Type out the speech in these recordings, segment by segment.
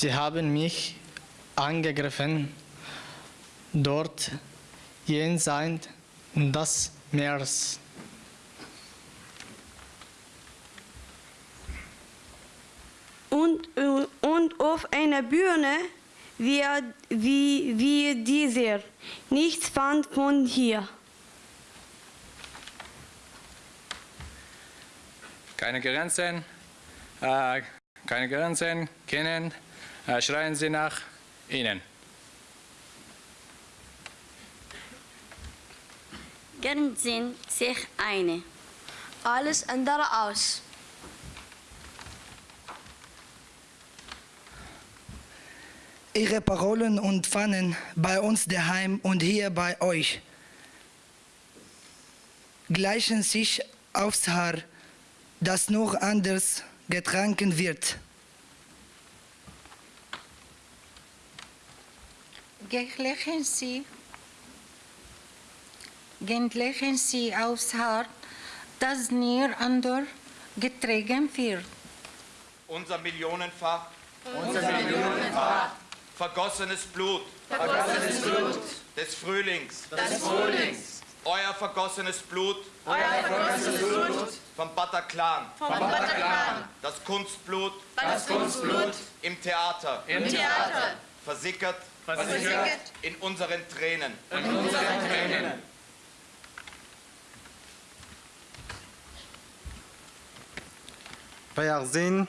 Sie haben mich angegriffen, dort jenseits des Meeres. Und, und auf einer Bühne wie, wie, wie dieser. Nichts fand von hier. keine Grenzen, äh, keine Grenzen kennen, schreien Sie nach ihnen. Grenzen sich eine. Alles andere aus. Ihre Parolen und Pfannen bei uns daheim und hier bei euch gleichen sich aufs Haar, das noch anders getrunken wird. Gleichen Sie, gleichen Sie aufs Hart, das nie ander getragen wird. unser millionenfach, unser millionenfach. Vergossenes Blut, vergossenes Blut. Des Frühlings, des Frühlings, euer vergossenes Blut, euer vergossenes Blut vom Bataclan, vom Bataclan, das Kunstblut, das Kunstblut. Im Theater, im Theater. Versickert, versickert. In unseren Tränen, in unseren Tränen. Wir sind,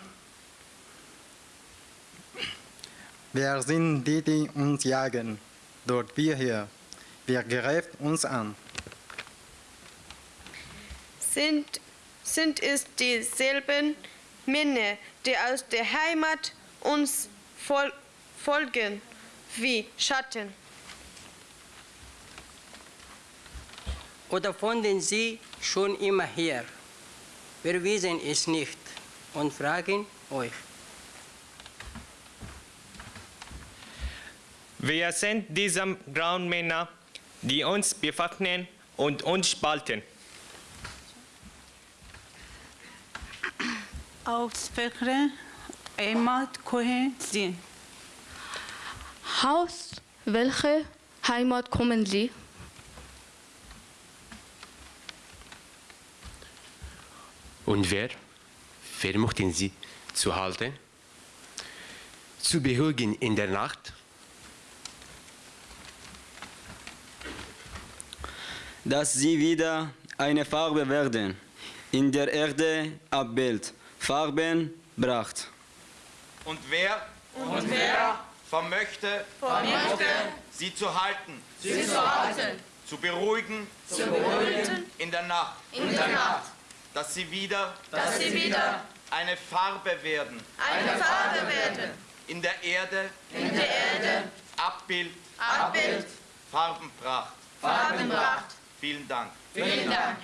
wir sind die, die uns jagen. Dort wir hier. Wir greifen uns an. Sind, sind es dieselben Männer, die aus der Heimat uns fol folgen wie Schatten? Oder fanden Sie schon immer her? Wir wissen es nicht und fragen euch. Wir sind diese grauen Männer, die uns bewaffnen und uns spalten. Aus welcher Heimat kommen Sie? Aus welcher Heimat kommen Sie? Und wer? Wer möchten Sie zu halten? Zu beruhigen in der Nacht? dass sie wieder eine Farbe werden, in der Erde abbild, Farben bracht. Und wer? Und wer? Vermöchte, vermöchte. sie zu halten, sie zu halten, zu beruhigen, zu beruhigen. In der Nacht, in der Nacht, dass sie wieder, dass sie wieder eine Farbe werden, eine Farbe werden, in der Erde, in der Erde, Abbild, Abbild, Farbenpracht. Farbenpracht. Vielen Dank. Vielen Dank.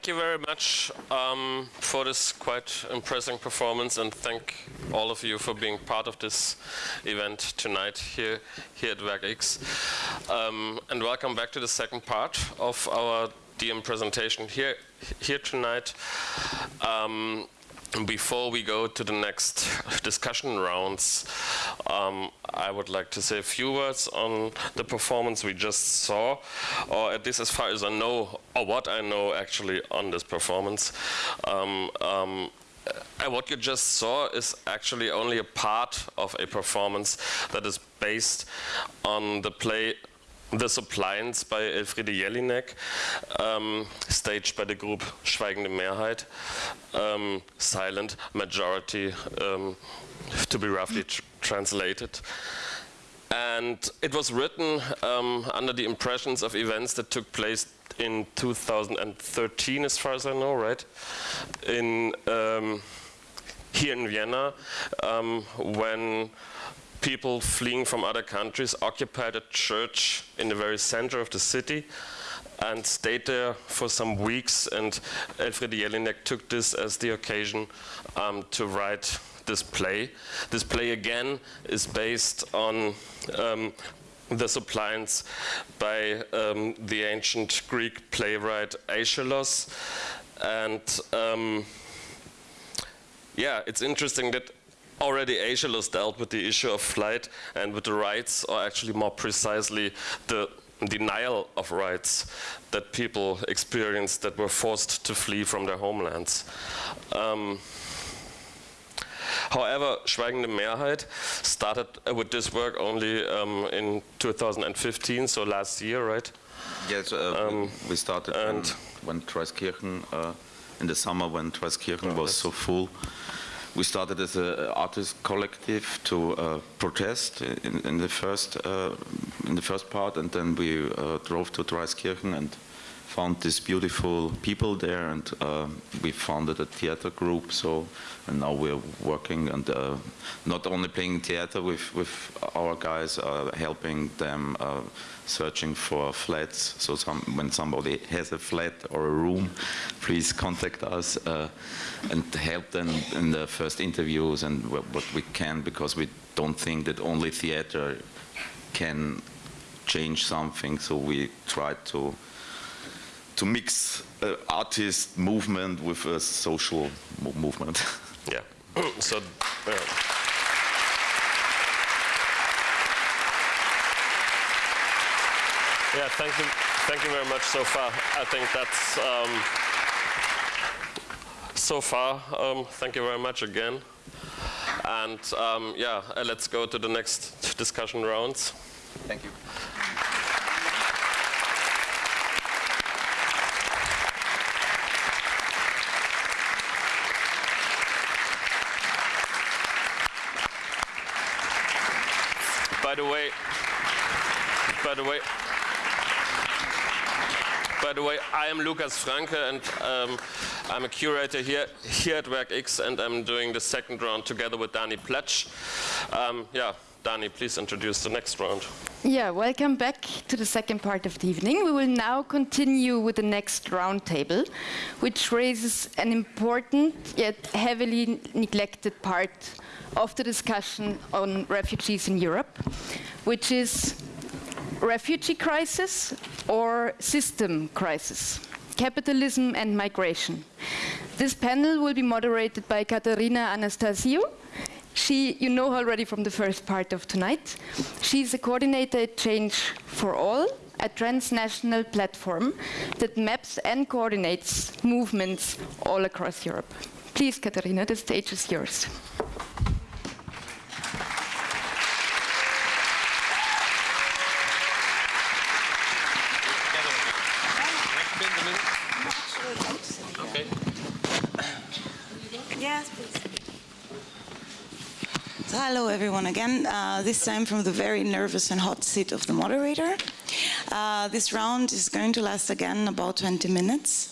Thank you very much um, for this quite impressive performance, and thank all of you for being part of this event tonight here, here at Werk Um, and welcome back to the second part of our DM presentation here, here tonight. Um, before we go to the next discussion rounds, um, I would like to say a few words on the performance we just saw, or at least as far as I know, or what I know actually on this performance. Um, um, uh, what you just saw is actually only a part of a performance that is based on the play The Suppliants by Elfriede Jelinek, um, staged by the group Schweigende Mehrheit, um, Silent Majority, um, to be roughly tr translated. And it was written um, under the impressions of events that took place in 2013, as far as I know, right? In um, here in Vienna, um, when people fleeing from other countries occupied a church in the very center of the city and stayed there for some weeks. And Elfriede Jelinek took this as the occasion um, to write this play. This play again is based on um, the suppliants by um, the ancient Greek playwright Aeschylus. And um, yeah, it's interesting that already Aeschylus dealt with the issue of flight and with the rights, or actually more precisely, the denial of rights that people experienced that were forced to flee from their homelands. Um, However, Schweigende Mehrheit started with this work only um, in 2015, so last year, right? Yes, uh, um, we started and when, when Traiskirchen, uh, in the summer when Traiskirchen was so full we started as an artist collective to uh, protest in, in, the first uh, in the first part, and then we uh, drove to Traiskirchen and found these beautiful people there, and uh, we founded a theater group. So, and now we're working and uh, not only playing theater with with our guys, uh, helping them searching for flats. So some, when somebody has a flat or a room, please contact us uh, and help them in the first interviews and what we can because we don't think that only theater can change something. So we try to to mix uh, artist movement with a social mo movement. Yeah. so. Uh, Yeah, thank you, thank you very much so far. I think that's um, so far. Um, thank you very much again. And um, yeah, uh, let's go to the next discussion rounds. Thank you. By the way, by the way, by the way, I am Lukas Franke, and um, I'm a curator here, here at Werk X, and I'm doing the second round together with Dani Pletsch. Um, yeah, Dani, please introduce the next round. Yeah, welcome back to the second part of the evening. We will now continue with the next roundtable, which raises an important yet heavily neglected part of the discussion on refugees in Europe, which is refugee crisis or system crisis, capitalism and migration. This panel will be moderated by Katerina Anastasiou. She, you know her already from the first part of tonight. She's a coordinator at Change for All, a transnational platform that maps and coordinates movements all across Europe. Please, Katerina, the stage is yours. So hello everyone again, uh, this time from the very nervous and hot seat of the moderator. Uh, this round is going to last again about 20 minutes.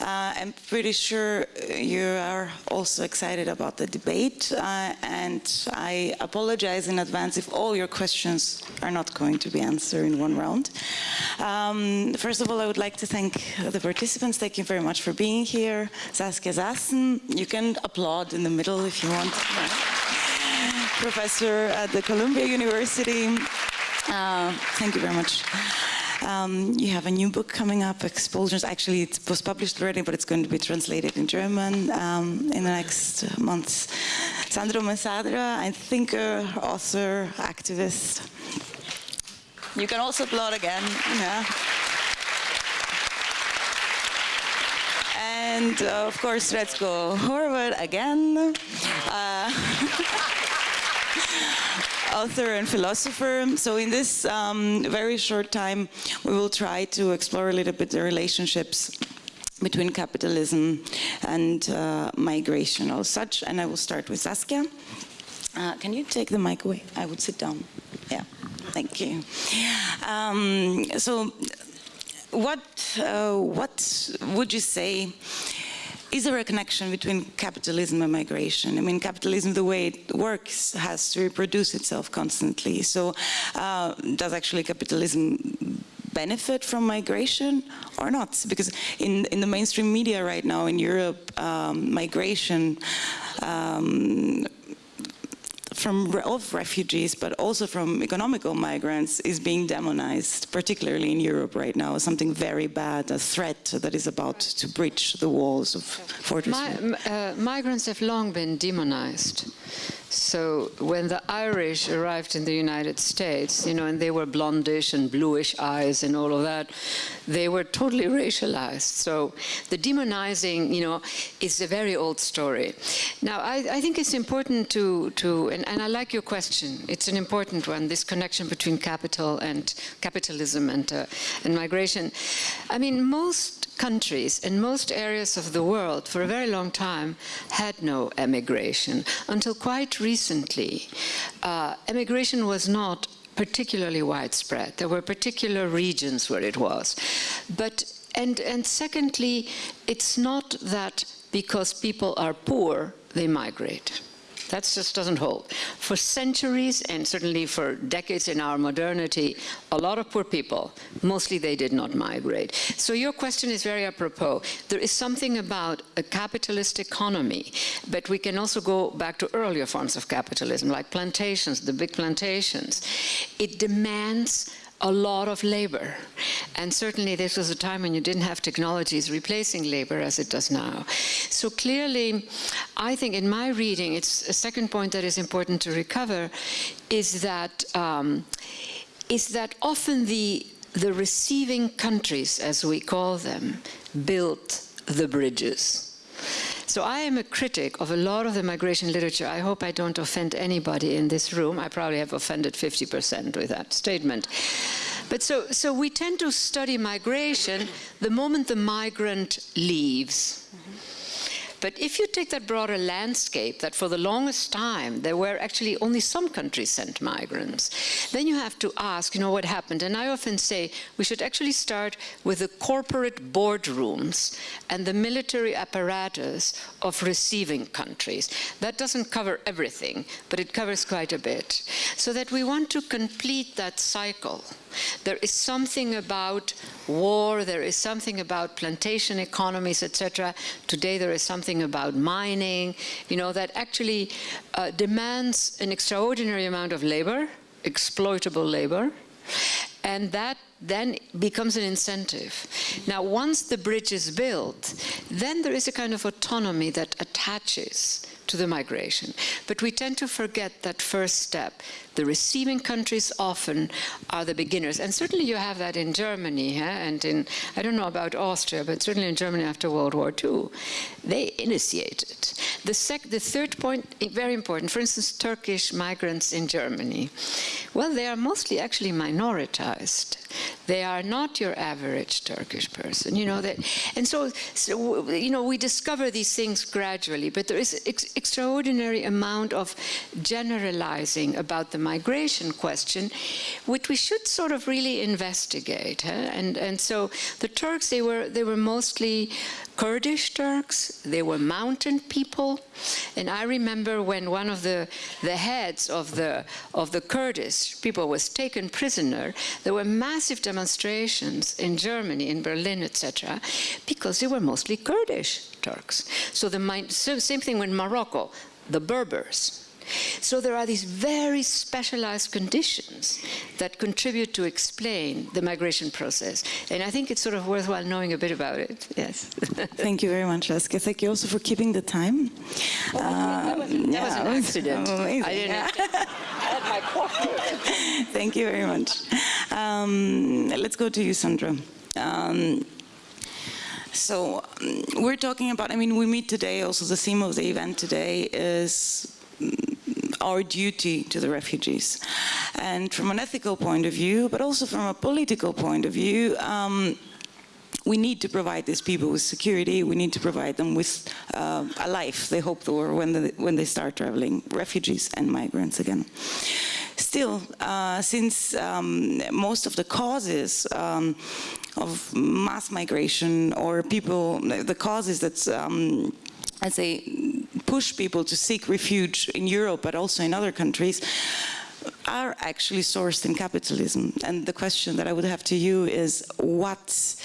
Uh, I'm pretty sure you are also excited about the debate uh, and I apologize in advance if all your questions are not going to be answered in one round. Um, first of all, I would like to thank the participants. Thank you very much for being here. Saskia Sassen, you can applaud in the middle if you want. Professor at the Columbia University. Uh, thank you very much. Um, you have a new book coming up, Expulsions. Actually, it was published already, but it's going to be translated in German um, in the next months. Sandro Mezzadra, I thinker, author, activist. You can also applaud again. Yeah. And uh, of course, Srećko Horvat again. Uh, author and philosopher. So in this um, very short time, we will try to explore a little bit the relationships between capitalism and uh, migration or such. And I will start with Saskia. Uh, can you take the mic away? I would sit down. Yeah, thank you. Um, so what, uh, what would you say is there a connection between capitalism and migration? I mean, capitalism, the way it works, has to reproduce itself constantly. So uh, does actually capitalism benefit from migration or not? Because in, in the mainstream media right now in Europe, um, migration um, from of refugees, but also from economical migrants, is being demonized, particularly in Europe right now, as something very bad, a threat that is about to breach the walls of Fortress. Mi uh, migrants have long been demonized. So when the Irish arrived in the United States, you know, and they were blondish and bluish eyes and all of that, they were totally racialized. So the demonizing, you know, is a very old story. Now, I, I think it's important to, to and, and, I like your question. It's an important one, this connection between capital and capitalism and, uh, and migration. I mean, most countries in most areas of the world for a very long time had no emigration until quite recently. Uh, emigration was not particularly widespread. There were particular regions where it was. But, and, and secondly, it's not that because people are poor, they migrate. That just doesn't hold. For centuries, and certainly for decades in our modernity, a lot of poor people, mostly they did not migrate. So your question is very apropos. There is something about a capitalist economy, but we can also go back to earlier forms of capitalism, like plantations, the big plantations. It demands a lot of labor. And certainly this was a time when you didn't have technologies replacing labor as it does now. So clearly, I think in my reading, it's a second point that is important to recover, is that, um, is that often the, the receiving countries, as we call them, built the bridges. So I am a critic of a lot of the migration literature. I hope I don't offend anybody in this room. I probably have offended 50% with that statement. But so, so we tend to study migration the moment the migrant leaves. But if you take that broader landscape, that for the longest time there were actually only some countries sent migrants, then you have to ask, you know, what happened? And I often say we should actually start with the corporate boardrooms and the military apparatus of receiving countries. That doesn't cover everything, but it covers quite a bit. So that we want to complete that cycle. There is something about war, there is something about plantation economies, etc. Today there is something about mining, you know, that actually uh, demands an extraordinary amount of labor, exploitable labor, and that then becomes an incentive. Now, once the bridge is built, then there is a kind of autonomy that attaches to the migration. But we tend to forget that first step. The receiving countries often are the beginners. And certainly you have that in Germany, huh? and in, I don't know about Austria, but certainly in Germany after World War II. They initiated. The, the third point, very important, for instance, Turkish migrants in Germany. Well, they are mostly actually minoritized. They are not your average Turkish person, you know that, and so, so you know we discover these things gradually. But there is ex extraordinary amount of generalizing about the migration question, which we should sort of really investigate. Huh? And and so the Turks they were they were mostly Kurdish Turks, they were mountain people. And I remember when one of the, the heads of the, of the Kurdish people was taken prisoner, there were massive demonstrations in Germany, in Berlin, etc., because they were mostly Kurdish Turks. So the so same thing with Morocco, the Berbers. So there are these very specialized conditions that contribute to explain the migration process. And I think it's sort of worthwhile knowing a bit about it. Yes. Thank you very much, Leske. Thank you also for keeping the time. Oh, that, was, that yeah, was an accident. amazing. I didn't have. I had my. Thank you very much. Um, let's go to you, Sandra. Um, so um, we're talking about, I mean, we meet today, also the theme of the event today is our duty to the refugees. And from an ethical point of view, but also from a political point of view, um, we need to provide these people with security. We need to provide them with uh, a life they hope for when they, when they start traveling, refugees and migrants again. Still, uh, since um, most of the causes um, of mass migration or people, the causes that um, I say push people to seek refuge in Europe, but also in other countries, are actually sourced in capitalism. And the question that I would have to you is what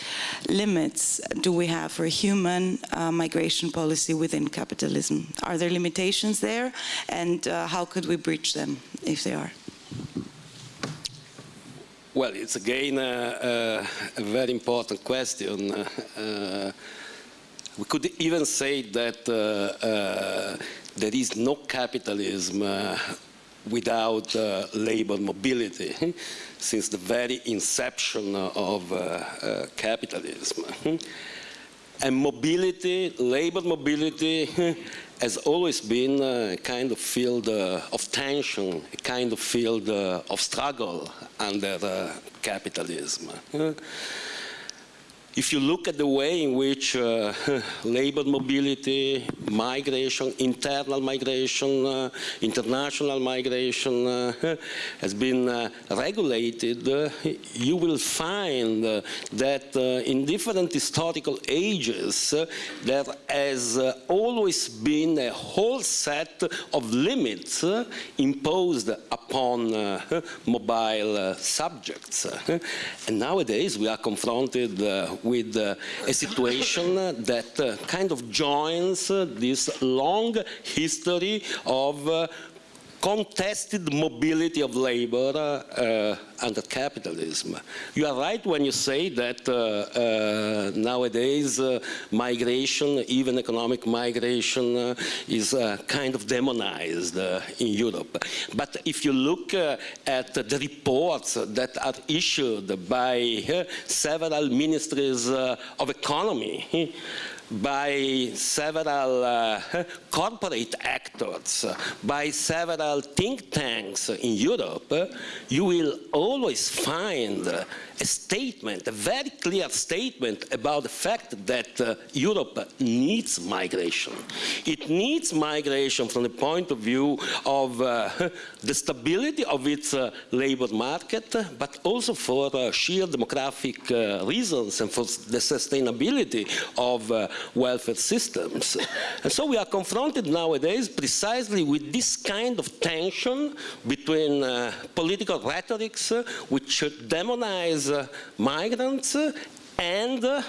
limits do we have for human uh, migration policy within capitalism? Are there limitations there? And uh, how could we breach them if they are? Well, it's again uh, a very important question. We could even say that uh, uh, there is no capitalism uh, without uh, labor mobility since the very inception of uh, uh, capitalism. And mobility, labor mobility, has always been a kind of field of tension, a kind of field of struggle under capitalism. If you look at the way in which uh, labor mobility, migration, internal migration, uh, international migration uh, has been uh, regulated, uh, you will find uh, that in different historical ages there has always been a whole set of limits imposed upon mobile subjects. and nowadays we are confronted with uh, a situation that uh, kind of joins uh, this long history of contested mobility of labor uh, uh, under capitalism. You are right when you say that uh, uh, nowadays uh, migration, even economic migration, uh, is kind of demonized in Europe. But if you look at the reports that are issued by several ministries of economy, by several uh, corporate actors, by several think tanks in Europe, you will always find a statement, a very clear statement about the fact that uh, Europe needs migration. It needs migration from the point of view of uh, the stability of its uh, labor market, but also for uh, sheer demographic uh, reasons and for the sustainability of uh, welfare systems. And so we are confronted nowadays precisely with this kind of tension between political rhetorics which demonize migrants and uh,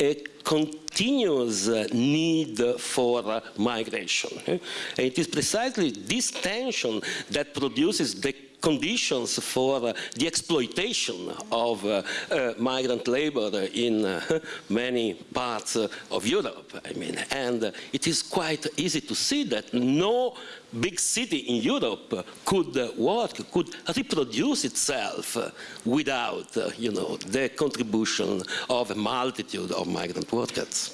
a continuous need for migration. And it is precisely this tension that produces the conditions for uh, the exploitation of uh, uh, migrant labor in many parts of Europe. I mean, and it is quite easy to see that no big city in Europe could work, could reproduce itself without, you know, the contribution of a multitude of migrant workers.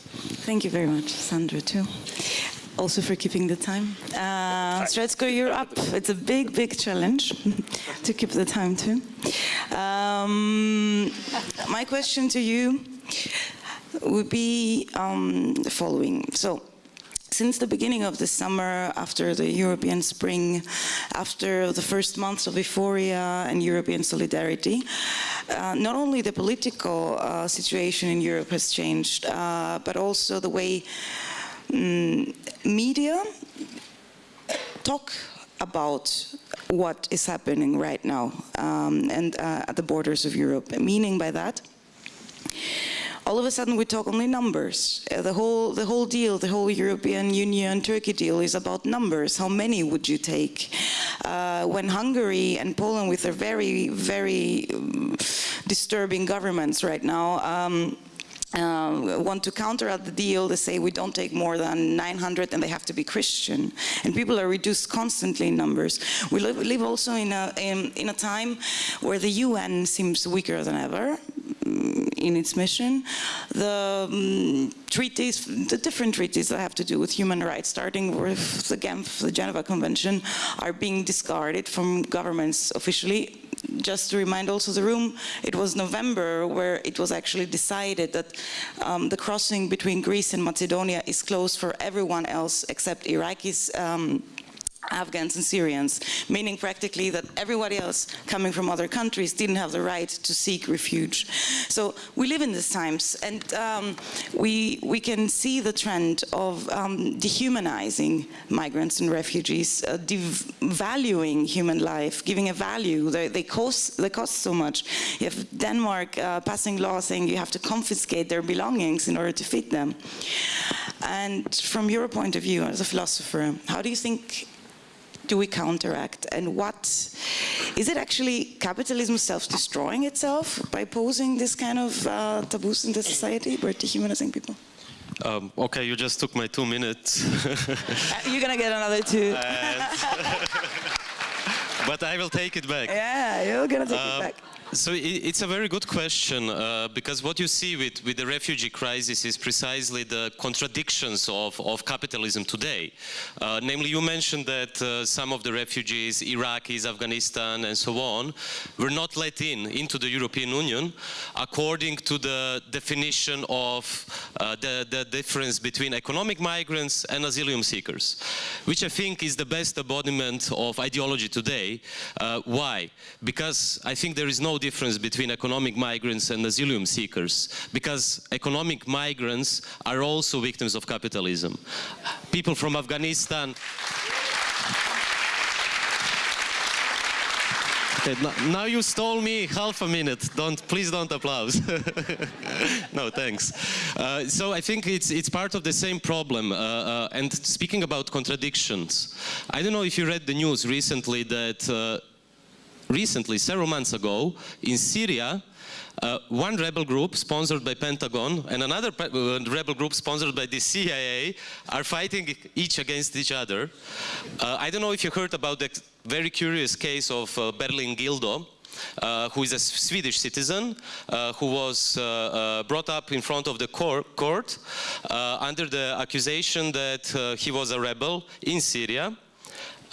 Thank you very much, Sandra, too also for keeping the time. Uh, Srećko, you're up. It's a big, big challenge to keep the time too. Um, my question to you would be um, the following. So, since the beginning of the summer, after the European spring, after the first months of euphoria and European solidarity, uh, not only the political uh, situation in Europe has changed, uh, but also the way um, media talk about what is happening right now um, and uh, at the borders of Europe. Meaning by that, all of a sudden we talk only numbers. Uh, the whole the whole deal, the whole European Union Turkey deal is about numbers. How many would you take? Uh, when Hungary and Poland, with their very very um, disturbing governments right now. Um, uh, want to counteract the deal, they say we don't take more than 900 and they have to be Christian. And people are reduced constantly in numbers. We live, live also in a, in, in, a time where the UN seems weaker than ever in its mission. The um, treaties, the different treaties that have to do with human rights, starting with the Genf, the Geneva Convention, are being discarded from governments officially just to remind also the room, it was November where it was actually decided that um, the crossing between Greece and Macedonia is closed for everyone else except Iraqis, um, Afghans and Syrians, meaning practically that everybody else coming from other countries didn't have the right to seek refuge. So we live in these times and um, we, we can see the trend of um, dehumanizing migrants and refugees, uh, devaluing human life, giving a value. They, they, cost, they cost so much. You have Denmark uh, passing law saying you have to confiscate their belongings in order to feed them. And from your point of view as a philosopher, how do you think do we counteract? And what is it actually capitalism self-destroying itself by posing this kind of uh, taboos in the society? We're dehumanizing people? Um, okay you just took my two minutes. Uh, you're gonna get another two. But I will take it back. Yeah you're gonna take um, it back so it's a very good question uh, because what you see with, with the refugee crisis is precisely the contradictions of, of capitalism today. Uh, namely, you mentioned that uh, some of the refugees, Iraqis, Afghanistan and so on, were not let in into the European Union according to the definition of uh, the, the difference between economic migrants and asylum seekers, which I think is the best embodiment of ideology today. Uh, why? Because I think there is no difference between economic migrants and asylum seekers because economic migrants are also victims of capitalism. People from Afghanistan now you stole me half a minute. Don't, please don't applause. no, thanks. Uh, so I think it's it's part of the same problem. Uh, uh, and speaking about contradictions, I don't know if you read the news recently that uh, recently, several months ago, in Syria, uh, one rebel group sponsored by Pentagon and another uh, rebel group sponsored by the CIA are fighting each against each other. Uh, I don't know if you heard about the very curious case of uh, Bherlin Gildo, uh, who is a Swedish citizen uh, who was uh, uh brought up in front of the cor court uh, under the accusation that he was a rebel in Syria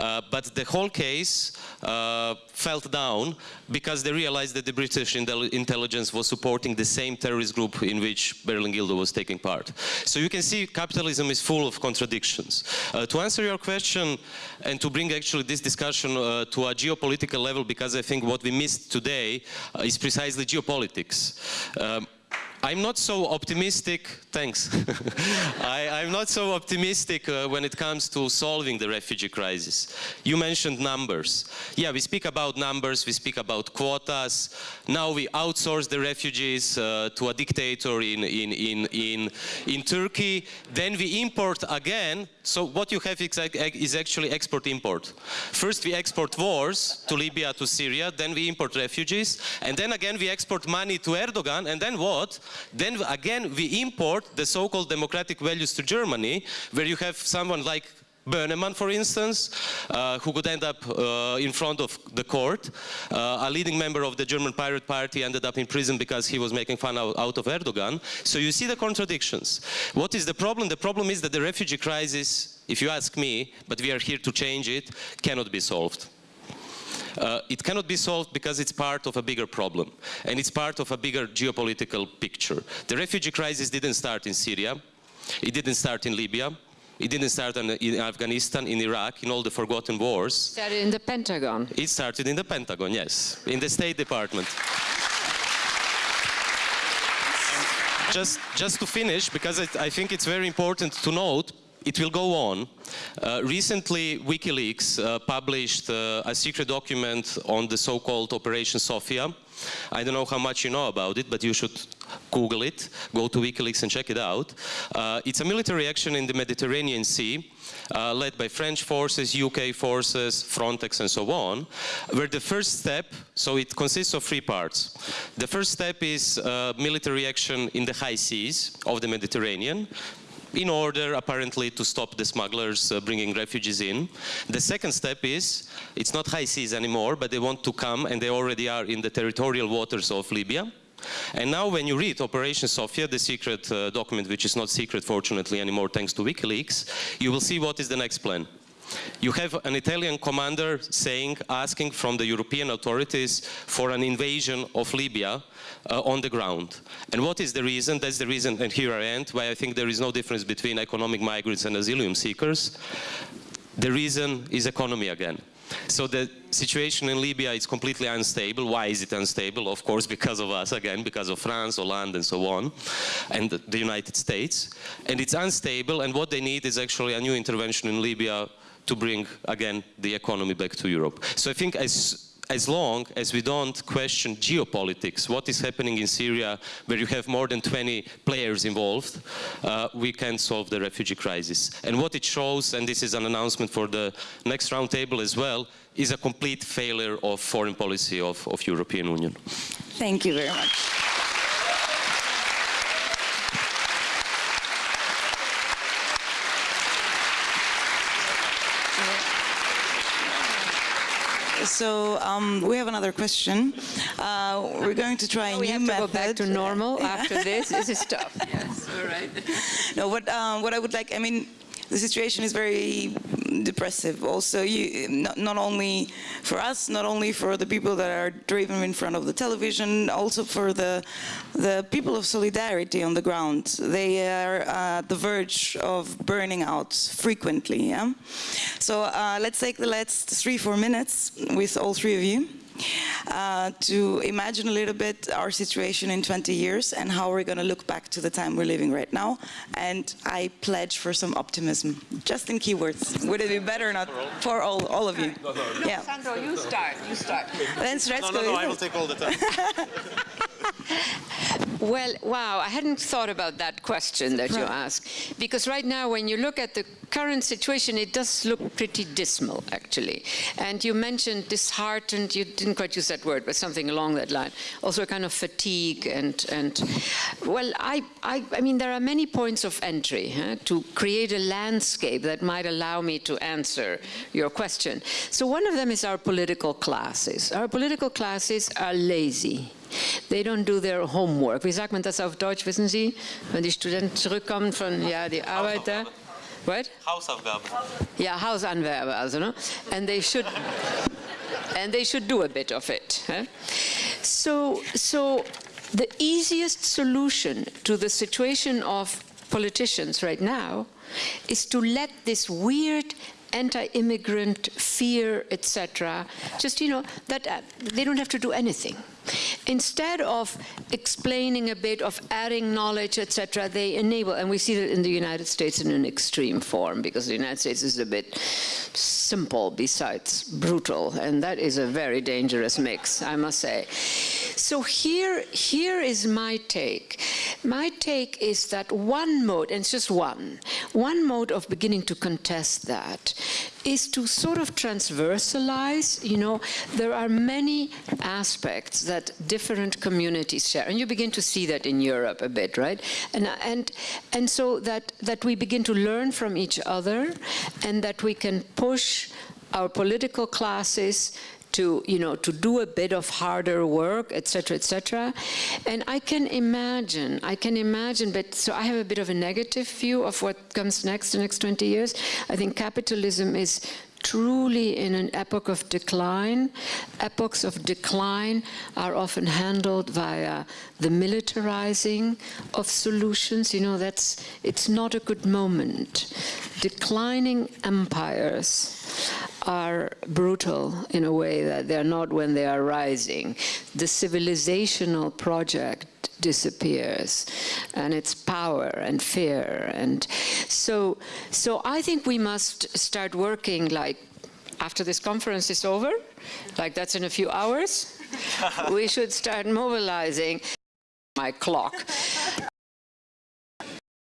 uh, but the whole case uh, fell down because they realized that the British intelligence was supporting the same terrorist group in which Bherlin-Gildo was taking part. So you can see capitalism is full of contradictions. Uh, to answer your question and to bring actually this discussion uh, to a geopolitical level, because I think what we missed today uh, is precisely geopolitics. Um, I'm not so optimistic, thanks. I, am not so optimistic uh, when it comes to solving the refugee crisis. You mentioned numbers. Yeah, we speak about numbers, we speak about quotas. Now we outsource the refugees uh, to a dictator in, in, in, in, in Turkey. Then we import again. So what you have is actually export-import. First we export wars to Libya, to Syria, then we import refugees, and then again we export money to Erdogan, and then what? Then again, we import the so-called democratic values to Germany, where you have someone like Böhmermann, for instance, uh, who could end up uh, in front of the court. Uh, a leading member of the German Pirate Party ended up in prison because he was making fun out, out, of Erdogan. So you see the contradictions. What is the problem? The problem is that the refugee crisis, if you ask me, but we are here to change it, cannot be solved. Uh, it cannot be solved because it's part of a bigger problem and it's part of a bigger geopolitical picture. The refugee crisis didn't start in Syria, it didn't start in Libya, it didn't start in Afghanistan, in Iraq, in all the forgotten wars. It started in the Pentagon. It started in the Pentagon, yes, in the State Department. just, just to finish, because I, I think it's very important to note, it will go on. Uh, recently, WikiLeaks uh, published uh, a secret document on the so-called Operation Sophia. I don't know how much you know about it, but you should Google it, go to WikiLeaks and check it out. Uh, it's a military action in the Mediterranean Sea, uh, led by French forces, UK forces, Frontex and so on, where the first step, so it consists of three parts. The first step is uh, military action in the high seas of the Mediterranean, in order apparently to stop the smugglers uh, bringing refugees in. The second step is, it's not high seas anymore, but they want to come and they already are in the territorial waters of Libya. And now when you read Operation Sophia, the secret uh, document, which is not secret fortunately anymore thanks to WikiLeaks, you will see what is the next plan. You have an Italian commander saying, asking from the European authorities for an invasion of Libya uh, on the ground. And what is the reason? That's the reason, and here I end, why I think there is no difference between economic migrants and asylum seekers. The reason is economy again. So the situation in Libya is completely unstable. Why is it unstable? Of course, because of us, again, because of France, Hollande, and so on, and the United States. And it's unstable, and what they need is actually a new intervention in Libya to bring, again, the economy back to Europe. So I think as as long as we don't question geopolitics, what is happening in Syria, where you have more than 20 players involved, uh, we can solve the refugee crisis. And what it shows, and this is an announcement for the next roundtable as well, is a complete failure of foreign policy of, of European Union. Thank you very much. So um, we have another question. Uh, we're going to try a we new have to method. go back to normal after this. This is tough. Yes, all right. no, what um, what I would like, I mean, the situation is very depressive. Also, you, not, not only for us, not only for the people that are driven in front of the television, also for the the people of solidarity on the ground. They are at the verge of burning out frequently. Yeah. So uh, let's take the last three four minutes with all three of you uh, to imagine a little bit our situation in 20 years and how we're going to look back to the time we're living right now. And I pledge for some optimism, just in keywords. Would it be better or not for all, all of you? Yeah. Sandro, you start. You start. Then Srećko, No, no, no, I will take all the time. Well, wow, I hadn't thought about that question that you asked. Because right now, when you look at the current situation, it does look pretty dismal, actually. And you mentioned disheartened, you didn't quite use that word, but something along that line. Also a kind of fatigue and, and well, I, I, I mean, there are many points of entry huh, to create a landscape that might allow me to answer your question. So one of them is our political classes. Our political classes are lazy. They don't do their homework. Wie sagt man das auf Deutsch, wissen Sie? Wenn die Studenten zurückkommen von, ja, die Arbeiter. What? Hausaufgaben. Ja, Hausanwerbe, also, ne? And they should, and they should do a bit of it. Huh? So, so the easiest solution to the situation of politicians right now is to let this weird anti-immigrant fear, etc., just, you know, that uh, they don't have to do anything. Instead of explaining a bit, of adding knowledge, etc., they enable, and we see that in the United States in an extreme form, because the United States is a bit simple besides brutal, and that is a very dangerous mix, I must say. So here, here is my take. My take is that one mode, and it's just one, one mode of beginning to contest that is to sort of transversalize, you know, there are many aspects that different communities share. And you begin to see that in Europe a bit, right? And, and, and so that, that we begin to learn from each other and that we can push our political classes to you know to do a bit of harder work etc etc and i can imagine i can imagine but so i have a bit of a negative view of what comes next the next 20 years i think capitalism is truly in an epoch of decline. Epochs of decline are often handled via the militarizing of solutions. You know, that's, it's not a good moment. Declining empires are brutal in a way that they're not when they are rising. The civilizational project disappears and its power and fear and so so I think we must start working like after this conference is over like that's in a few hours we should start mobilizing my clock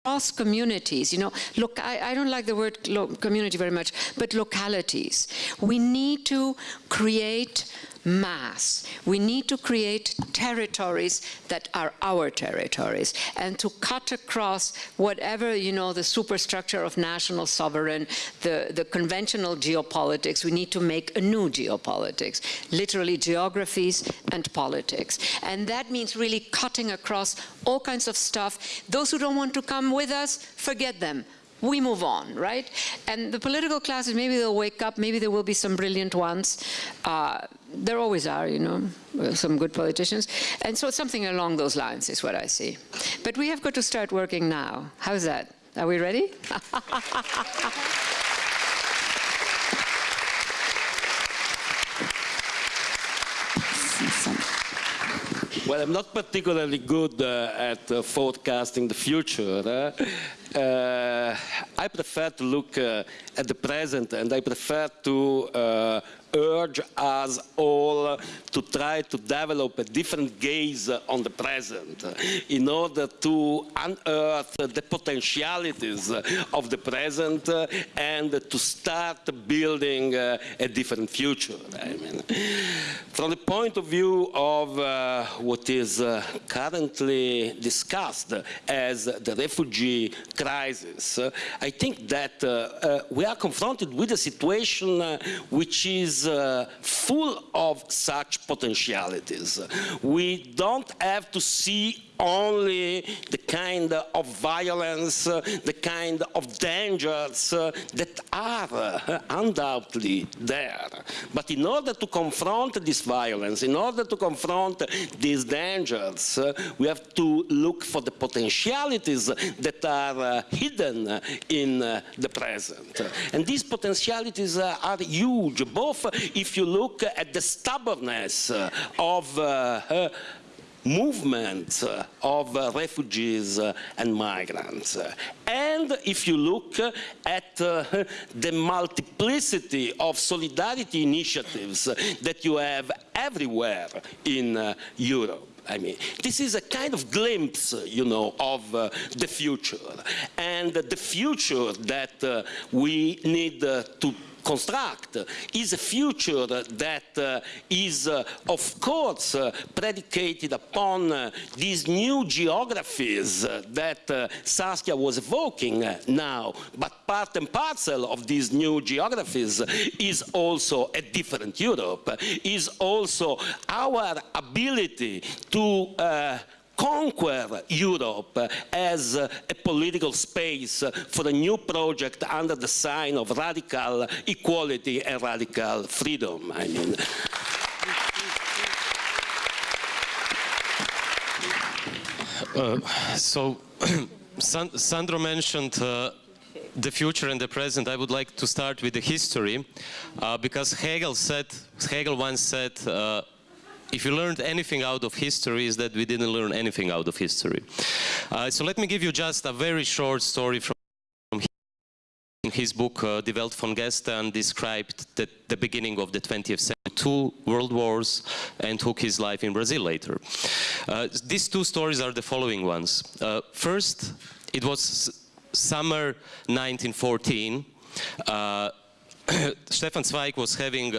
cross communities, you know, look, I, I don't like the word community very much, but localities. We need to create mass. We need to create territories that are our territories and to cut across whatever, you know, the superstructure of national sovereign, the, the conventional geopolitics. We need to make a new geopolitics, literally geographies and politics. And that means really cutting across all kinds of stuff. Those who don't want to come with us, forget them we move on, right? And the political classes, maybe they'll wake up, maybe there will be some brilliant ones. Uh, there always are, you know, some good politicians. And so something along those lines is what I see. But we have got to start working now. How's that? Are we ready? Well, I'm not particularly good uh, at uh, forecasting the future. Uh, uh I prefer to look uh, at the present and I prefer to uh, urge us all to try to develop a different gaze on the present in order to unearth the potentialities of the present and to start building a different future. I mean, from the point of view of uh, what is uh, currently discussed as the refugee crisis, uh, I think that we are confronted with a situation which is uh, full of such potentialities. We don't have to see only the kind of violence, uh, the kind of dangers uh, that are uh, undoubtedly there. But in order to confront this violence, in order to confront these dangers, we have to look for the potentialities that are hidden in the present. And these potentialities are huge, both if you look at the stubbornness of movement of refugees and migrants. And if you look at the multiplicity of solidarity initiatives that you have everywhere in Europe. I mean, this is a kind of glimpse, you know, of uh, the future. And the future that uh, we need uh, to construct is a future that uh, is, uh, of course, uh, predicated upon uh, these new geographies uh, that uh, Saskia was evoking now. But part and parcel of these new geographies is also a different Europe, is also our ability to conquer Europe as a political space for a new project under the sign of radical equality and radical freedom. I mean. Uh, so, Sandro mentioned uh, the future and the present. I would like to start with the history, uh, because Hegel said, Hegel once said, uh, if you learned anything out of history is that we didn't learn anything out of history. Uh, so let me give you just a very short story from his book, uh, Die Welt von Gestern, described the, the, beginning of the 20th century, two world wars, and took his life in Brazil later. Uh, these two stories are the following ones. Uh, first, it was summer 1914. Uh, Stefan Zweig was having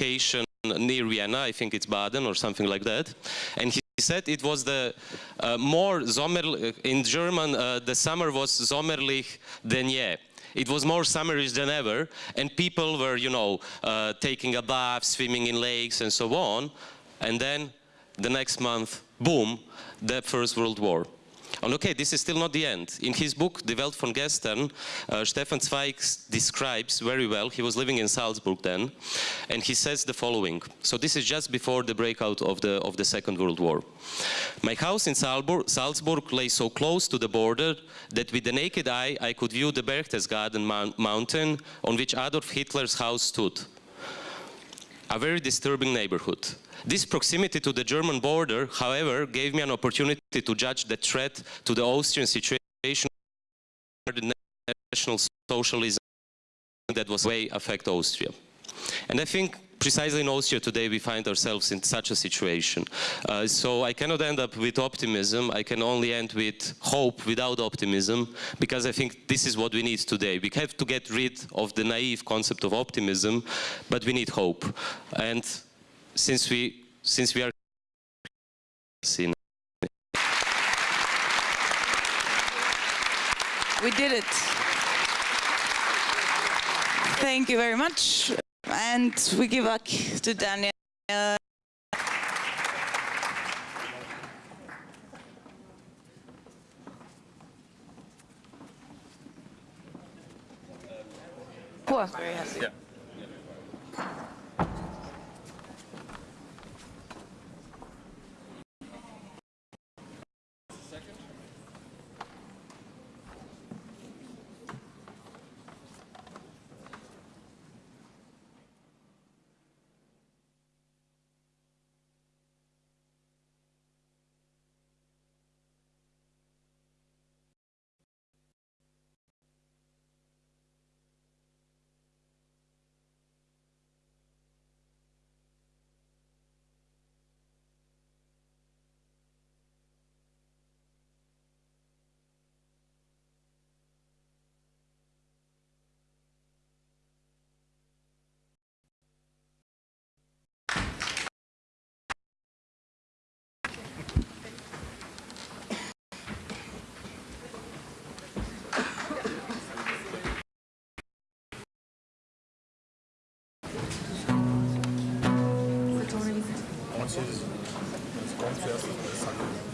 a vacation near Vienna, I think it's Baden or something like that. And he said it was the uh, more Sommer, in German, uh, the summer was sommerlich denn je. It was more summerish than ever, and people were, you know, uh, taking a bath, swimming in lakes, and so on. And then the next month, boom, the First World War. And okay, this is still not the end. In his book, Die Welt von Gestern, uh, Stefan Zweig describes very well, he was living in Salzburg then, and he says the following. So this is just before the breakout of the, of the Second World War. My house in Salzburg, Salzburg lay so close to the border that with the naked eye I could view the Berchtesgaden mountain on which Adolf Hitler's house stood. A very disturbing neighborhood. This proximity to the German border, however, gave me an opportunity to judge the threat to the Austrian situation the national socialism that was way affect Austria. And I think precisely in Austria today we find ourselves in such a situation. Uh, so I cannot end up with optimism, I can only end with hope without optimism, because I think this is what we need today. We have to get rid of the naive concept of optimism, but we need hope. And since we since we are seen. We did it. Thank you very much. And we give back to Daniel. Cool. Yeah. franceses. Eles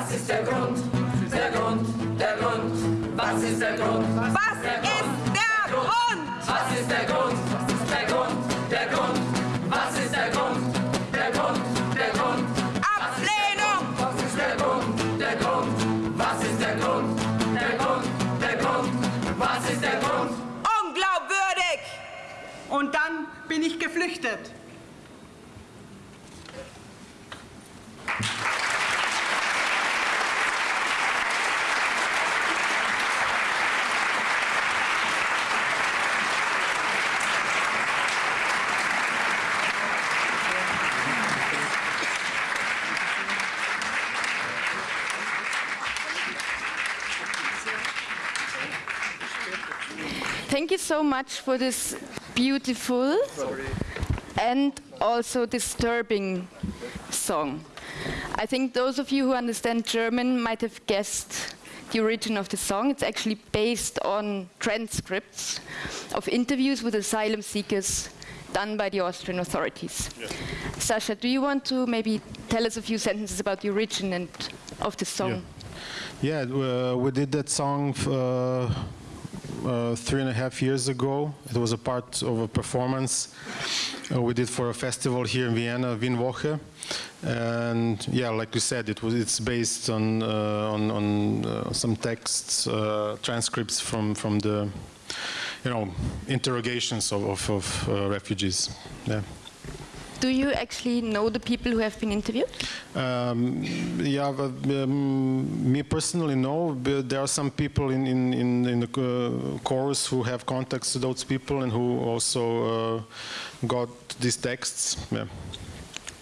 was ist der Grund? Der Grund, der Grund, was ist der Grund? Was ist der Grund? Was ist der Grund? Der Grund, der Grund, was ist der Grund? Der Grund, der Grund. Ablehnung! Was ist der Grund? Der Grund, was ist der Grund? Der Grund, der Grund, was ist der Grund? Unglaubwürdig! Und dann bin ich geflüchtet. So much for this beautiful and also disturbing song. I think those of you who understand German might have guessed the origin of the song. It's actually based on transcripts of interviews with asylum seekers done by the Austrian authorities. Sasha, do you want to maybe tell us a few sentences about the origin and of the song? Yeah, uh, we did that song uh, uh, three and a half years ago. It was a part of a performance uh, we did for a festival here in Vienna, Wienwoche. And yeah, like you said, it was it's based on uh, on, on uh, some texts, uh, transcripts from from the you know interrogations of of, of uh, refugees. Yeah. Do you actually know the people who have been interviewed? Um, yeah, but, um, me personally, no. But there are some people in in in, in the uh, chorus who have contacts to those people and who also uh, got these texts. Yeah.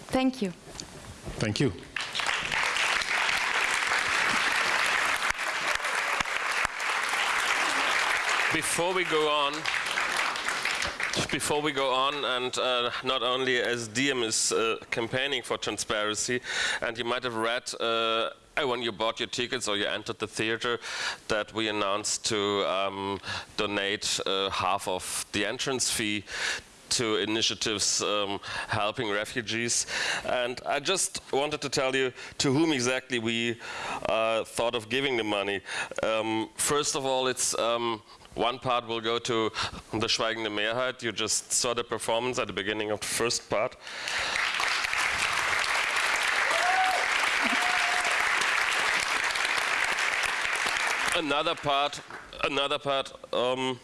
Thank you. Thank you. Before we go on, before we go on, and uh, not only as DiEM is uh, campaigning for transparency, and you might have read uh, when you bought your tickets or you entered the theater that we announced to um, donate uh, half of the entrance fee to initiatives um, helping refugees. And I just wanted to tell you to whom exactly we uh, thought of giving the money. Um, first of all, it's um, one part will go to the Schweigende Mehrheit. You just saw the performance at the beginning of the first part. Another part, another part um,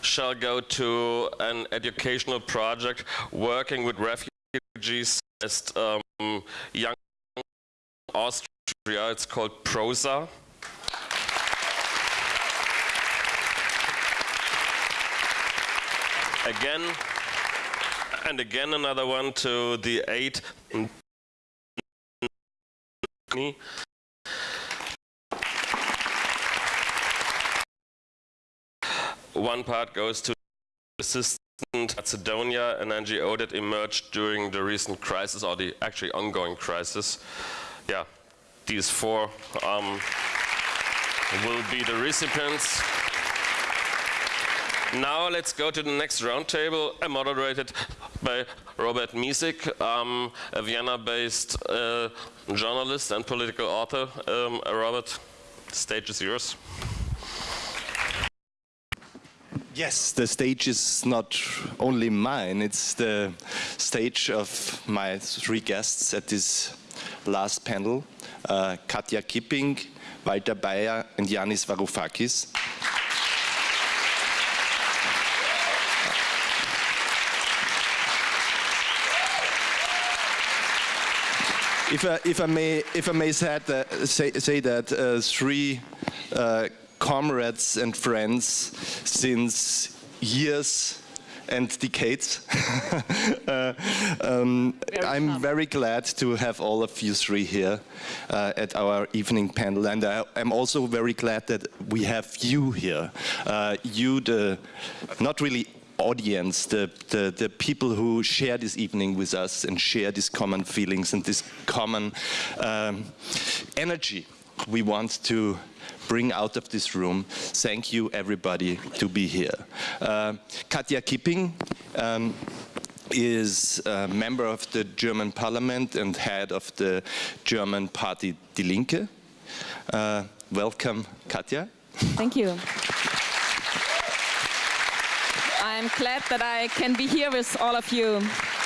shall go to an educational project working with refugees as um, young Austria. It's called PROSA. Again, and again another one to the eight. One part goes to assistant Macedonia, an NGO that emerged during the recent crisis, or the actually ongoing crisis. Yeah, these four um, will be the recipients. Now let's go to the next roundtable, uh, moderated by Robert Misik, um, a Vienna-based uh, journalist and political author. Um, Robert, the stage is yours. Yes, the stage is not only mine, it's the stage of my three guests at this last panel, uh, Katja Kipping, Walter Baier and Yanis Varoufakis. If I, if I may, if I may say, that, say, say that uh, three uh, comrades and friends since years and decades. uh, um, I'm very glad to have all of you three here uh, at our evening panel, and I, am also very glad that we have you here. Uh, you, the not really audience, the, the, the people who share this evening with us and share these common feelings and this common um, energy we want to bring out of this room. Thank you, everybody, to be here. Uh, Katja Kipping um, is a member of the German parliament and head of the German party Die Linke. Uh, welcome, Katja. Thank you. I'm glad that I can be here with all of you.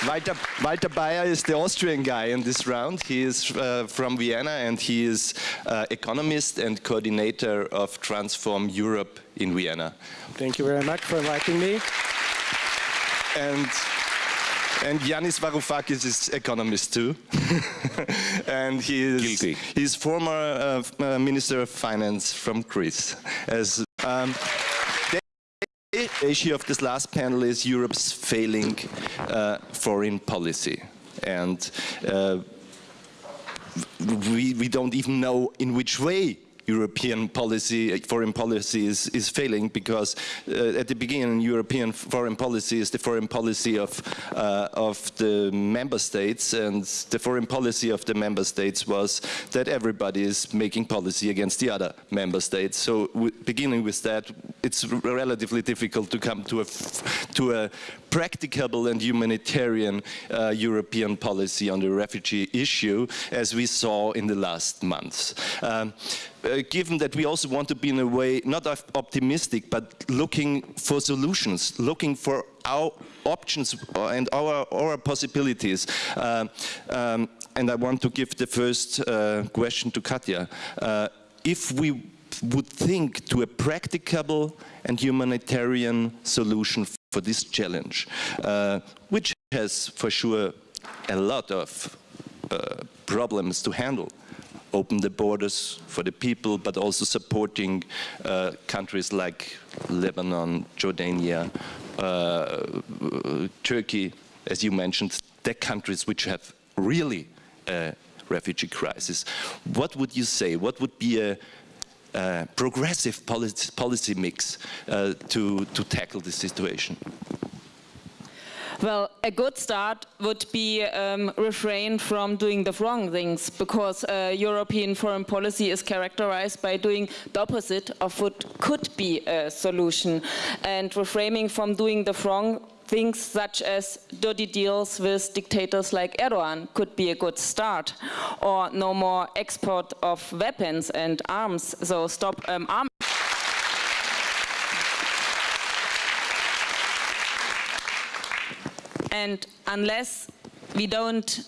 Walter, Walter Baier is the Austrian guy in this round. He is uh, from Vienna and he is uh, economist and coordinator of Transform Europe in Vienna. Thank you very much for inviting me. And and Yanis Varoufakis is economist too. and he is Guilty. he's former uh, uh, Minister of Finance from Greece. As um, the issue of this last panel is Europe's failing uh, foreign policy. And uh, we, we don't even know in which way European policy, foreign policy is, is failing because uh, at the beginning European foreign policy is the foreign policy of, uh, of the member states and the foreign policy of the member states was that everybody is making policy against the other member states. So beginning with that, it's relatively difficult to come to a, to a practicable and humanitarian uh, European policy on the refugee issue as we saw in the last months. Um, uh, given that we also want to be in a way not optimistic but looking for solutions, looking for our options and our, our possibilities. Uh, um, and I want to give the first uh, question to Katja. Uh, if we would think to a practicable and humanitarian solution for this challenge, uh, which has for sure a lot of uh, problems to handle. Open the borders for the people, but also supporting uh, countries like Lebanon, Jordania, uh, Turkey, as you mentioned, the countries which have really a refugee crisis. What would you say? What would be a uh, progressive policy, policy mix uh, to, to tackle this situation? Well, a good start would be um, refrain from doing the wrong things because uh, European foreign policy is characterized by doing the opposite of what could be a solution and refraining from doing the wrong things such as dirty deals with dictators like Erdogan could be a good start or no more export of weapons and arms. So stop um, arms And unless we don't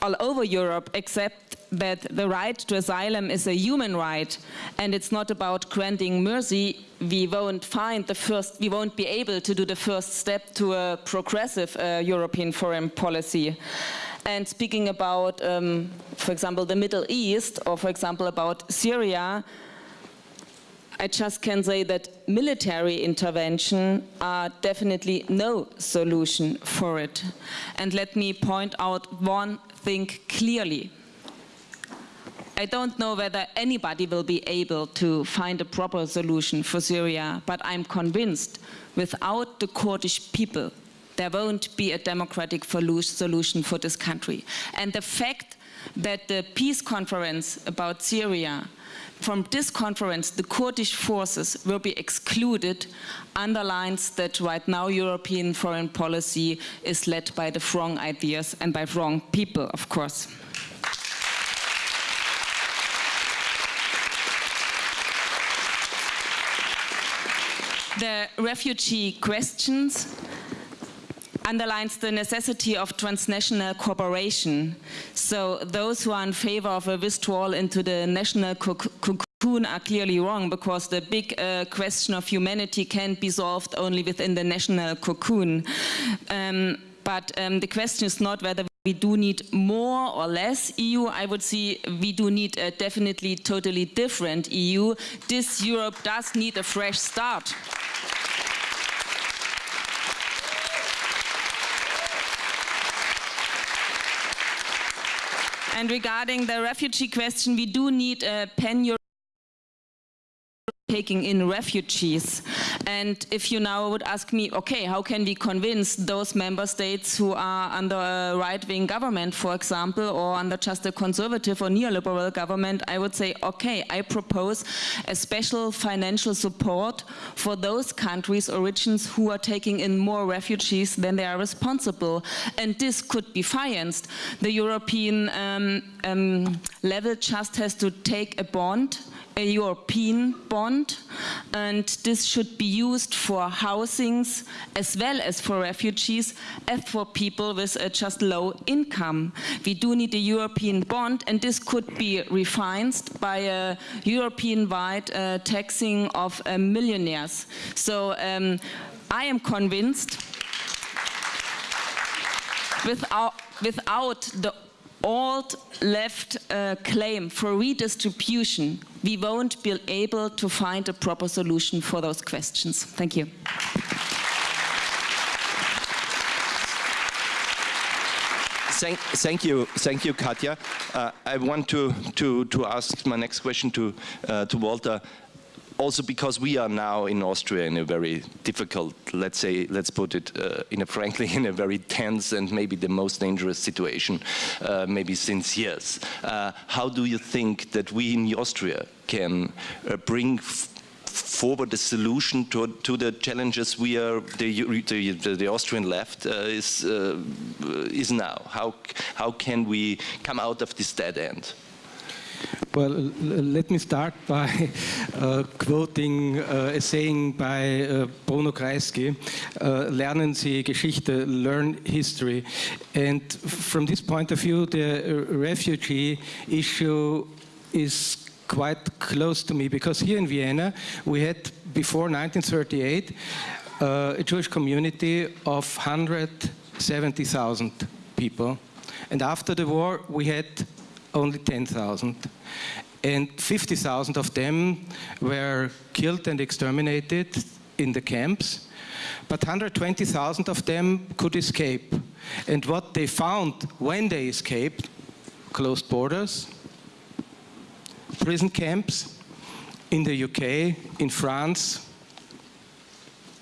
all over Europe accept that the right to asylum is a human right and it's not about granting mercy, we won't find the first, we won't be able to do the first step to a progressive uh, European foreign policy. And speaking about, um, for example, the Middle East, or for example about Syria, I just can say that military intervention are definitely no solution for it. And let me point out one thing clearly. I don't know whether anybody will be able to find a proper solution for Syria, but I'm convinced without the Kurdish people, there won't be a democratic solution for this country. And the fact that the peace conference about Syria from this conference, the Kurdish forces will be excluded underlines that right now European foreign policy is led by the wrong ideas and by wrong people, of course. The refugee questions underlines the necessity of transnational cooperation. So those who are in favor of a withdrawal into the national cocoon are clearly wrong because the big uh, question of humanity can't be solved only within the national cocoon. Um, but um, the question is not whether we do need more or less EU. I would say we do need a definitely totally different EU. This Europe does need a fresh start. And regarding the refugee question, we do need a pan taking in refugees. And if you now would ask me, okay, how can we convince those member states who are under a right-wing government, for example, or under just a conservative or neoliberal government, I would say, okay, I propose a special financial support for those countries or regions who are taking in more refugees than they are responsible. And this could be financed. The European um, um, level just has to take a bond a European bond and this should be used for housings as well as for refugees as for people with just low income. We do need a European bond and this could be refined by a European-wide uh, taxing of uh, millionaires. So um, I am convinced without, without the old left uh, claim for redistribution, we won't be able to find a proper solution for those questions. Thank you. Thank, thank you, thank you, Katja. Uh, I want to, to, to ask my next question to, uh, to Walter also because we are now in Austria in a very difficult, let's say, let's put it uh, in a frankly, in a very tense and maybe the most dangerous situation, uh, maybe since years. Uh, how do you think that we in Austria can uh, bring forward a solution to, to the challenges we are the, the, the Austrian left uh, is uh, is now. How how can we come out of this dead end? Well, let me start by uh, quoting uh, a saying by uh, Bruno Kreisky, uh, lernen Sie Geschichte, learn history. And from this point of view, the refugee issue is quite close to me because here in Vienna we had before 1938 uh, a Jewish community of 170,000 people and after the war we had only 10,000 and 50,000 of them were killed and exterminated in the camps but 120,000 of them could escape and what they found when they escaped closed borders prison camps in the UK, in France,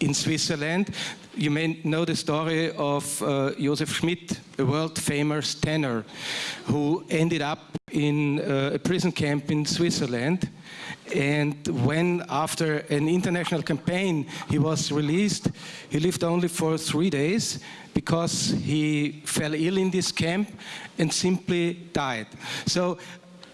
in Switzerland. You may know the story of uh, Josef Schmidt, a world famous tenor, who ended up in uh, a prison camp in Switzerland. And when, after an international campaign, he was released, he lived only for three days because he fell ill in this camp and simply died. So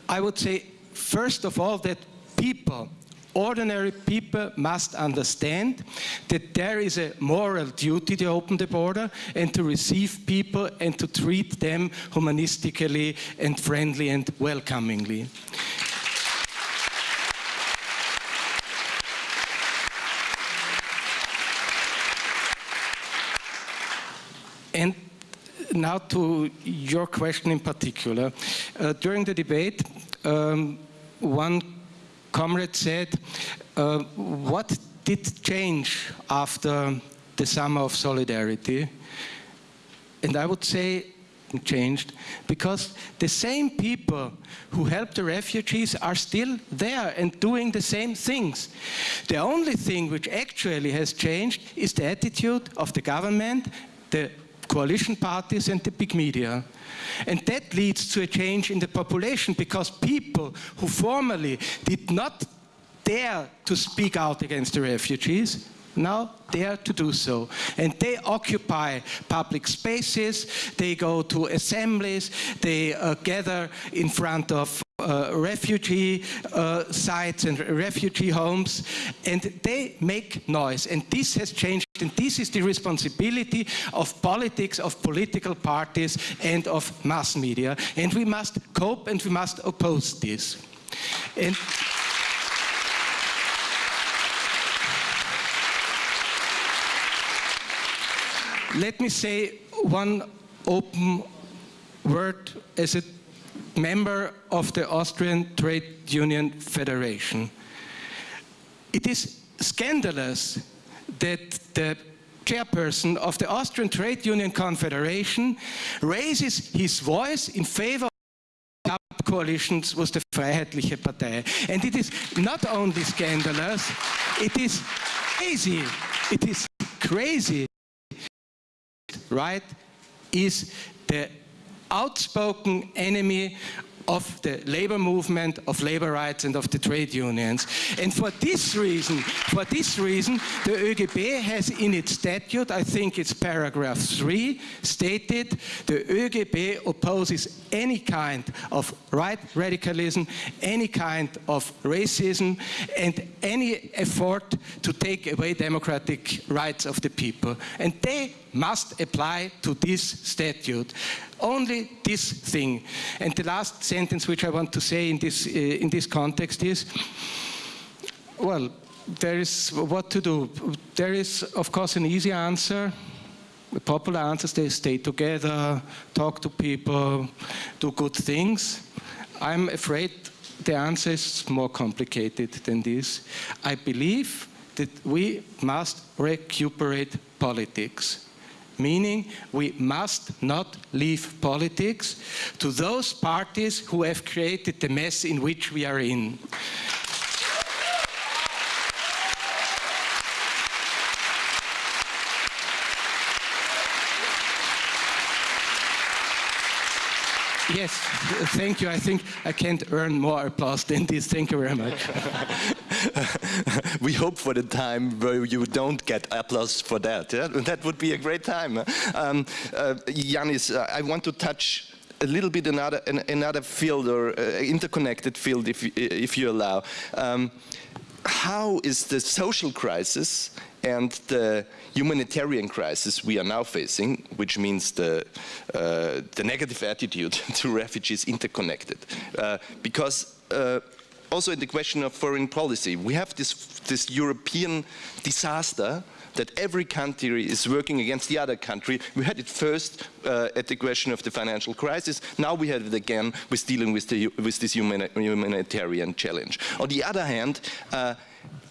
I would say first of all, that people, ordinary people must understand that there is a moral duty to open the border and to receive people and to treat them humanistically and friendly and welcomingly. And now to your question in particular. Uh, during the debate, um, one comrade said, uh, what did change after the summer of solidarity? And I would say changed because the same people who helped the refugees are still there and doing the same things. The only thing which actually has changed is the attitude of the government, the coalition parties and the big media. And that leads to a change in the population because people who formerly did not dare to speak out against the refugees now dare to do so. And they occupy public spaces, they go to assemblies, they uh, gather in front of uh, refugee uh, sites and refugee homes, and they make noise. And this has changed, and this is the responsibility of politics, of political parties, and of mass media. And we must cope and we must oppose this. And let me say one open word as a member of the Austrian Trade Union Federation. It is scandalous that the chairperson of the Austrian Trade Union Confederation raises his voice in favor of coalitions was the Freiheitliche Partei. And it is not only scandalous, it is crazy. It is crazy. Right is the outspoken enemy of the labor movement, of labor rights and of the trade unions. And for this reason, for this reason, the ÖGB has in its statute, I think it's paragraph 3, stated the ÖGB opposes any kind of right radicalism, any kind of racism, and any effort to take away democratic rights of the people. And they must apply to this statute. Only this thing. And the last sentence which I want to say in this, uh, in this context is, well, there is what to do. There is, of course, an easy answer. The popular answer is they stay together, talk to people, do good things. I'm afraid the answer is more complicated than this. I believe that we must recuperate politics meaning we must not leave politics to those parties who have created the mess in which we are in. Yes, thank you. I think I can't earn more applause than this. Thank you very much. we hope for the time where you don't get applause for that. Yeah? That would be a great time. Um, uh, Yanis, uh, I want to touch a little bit another another field or uh, interconnected field, if if you allow. Um, how is the social crisis and the humanitarian crisis we are now facing, which means the, uh, the negative attitude to refugees interconnected. Uh, because uh, also in the question of foreign policy, we have this, this European disaster that every country is working against the other country. We had it first uh, at the question of the financial crisis. Now we have it again with dealing with, the, with this humanitarian challenge. On the other hand, uh,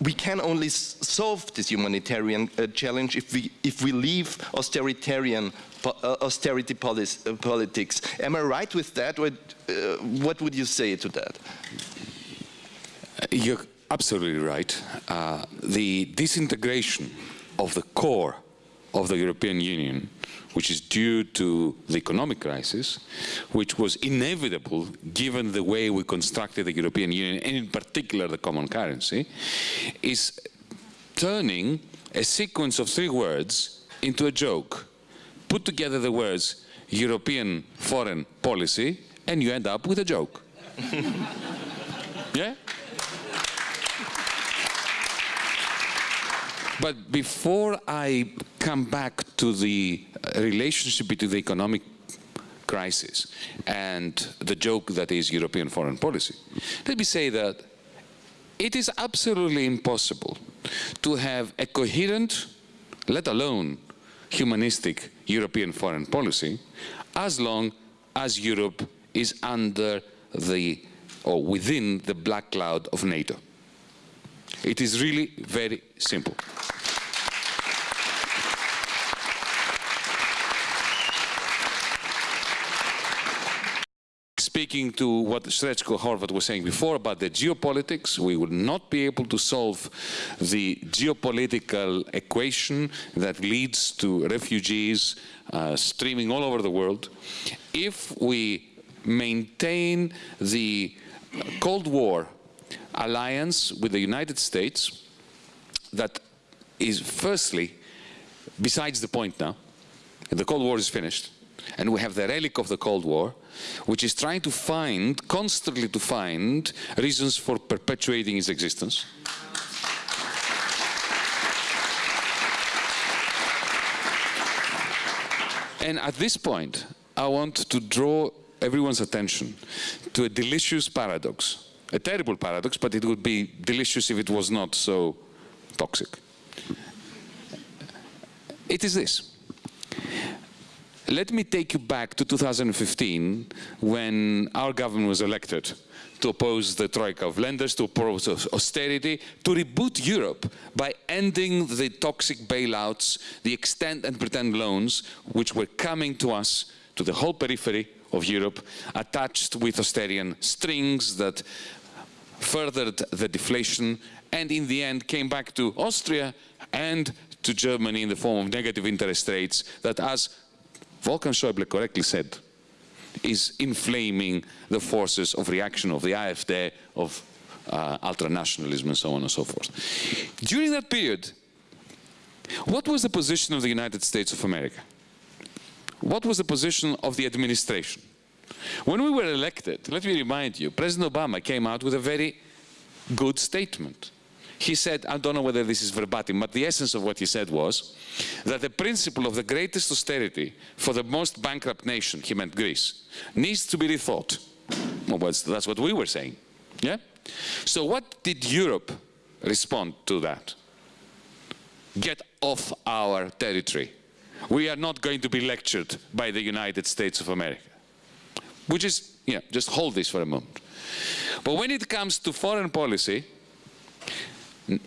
we can only solve this humanitarian uh, challenge if we, if we leave po uh, austerity uh, politics. Am I right with that? Uh, what would you say to that? You're absolutely right. Uh, the disintegration of the core of the European Union which is due to the economic crisis, which was inevitable given the way we constructed the European Union, and in particular the common currency, is turning a sequence of three words into a joke. Put together the words European foreign policy, and you end up with a joke. yeah? But before I come back to the relationship between the economic crisis and the joke that is European foreign policy, let me say that it is absolutely impossible to have a coherent, let alone humanistic European foreign policy as long as Europe is under the or within the black cloud of NATO. It is really very simple. speaking to what Srećko Horvat was saying before about the geopolitics, we will not be able to solve the geopolitical equation that leads to refugees uh, streaming all over the world if we maintain the Cold War alliance with the United States that is firstly, besides the point now, the Cold War is finished, and we have the relic of the Cold War, which is trying to find, constantly to find, reasons for perpetuating its existence. And at this point, I want to draw everyone's attention to a delicious paradox. A terrible paradox, but it would be delicious if it was not so toxic. It is this. Let me take you back to 2015 when our government was elected to oppose the troika of lenders, to oppose austerity, to reboot Europe by ending the toxic bailouts, the extend and pretend loans which were coming to us, to the whole periphery, of Europe attached with Austerian strings that furthered the deflation and in the end came back to Austria and to Germany in the form of negative interest rates that, as Wolfgang Schäuble correctly said, is inflaming the forces of reaction of the AfD, of uh, ultranationalism and so on and so forth. During that period, what was the position of the United States of America? What was the position of the administration? When we were elected, let me remind you, President Obama came out with a very good statement. He said, I don't know whether this is verbatim, but the essence of what he said was that the principle of the greatest austerity for the most bankrupt nation, he meant Greece, needs to be rethought. Well, that's what we were saying. Yeah? So what did Europe respond to that? Get off our territory. We are not going to be lectured by the United States of America. Which is, yeah, just hold this for a moment. But when it comes to foreign policy,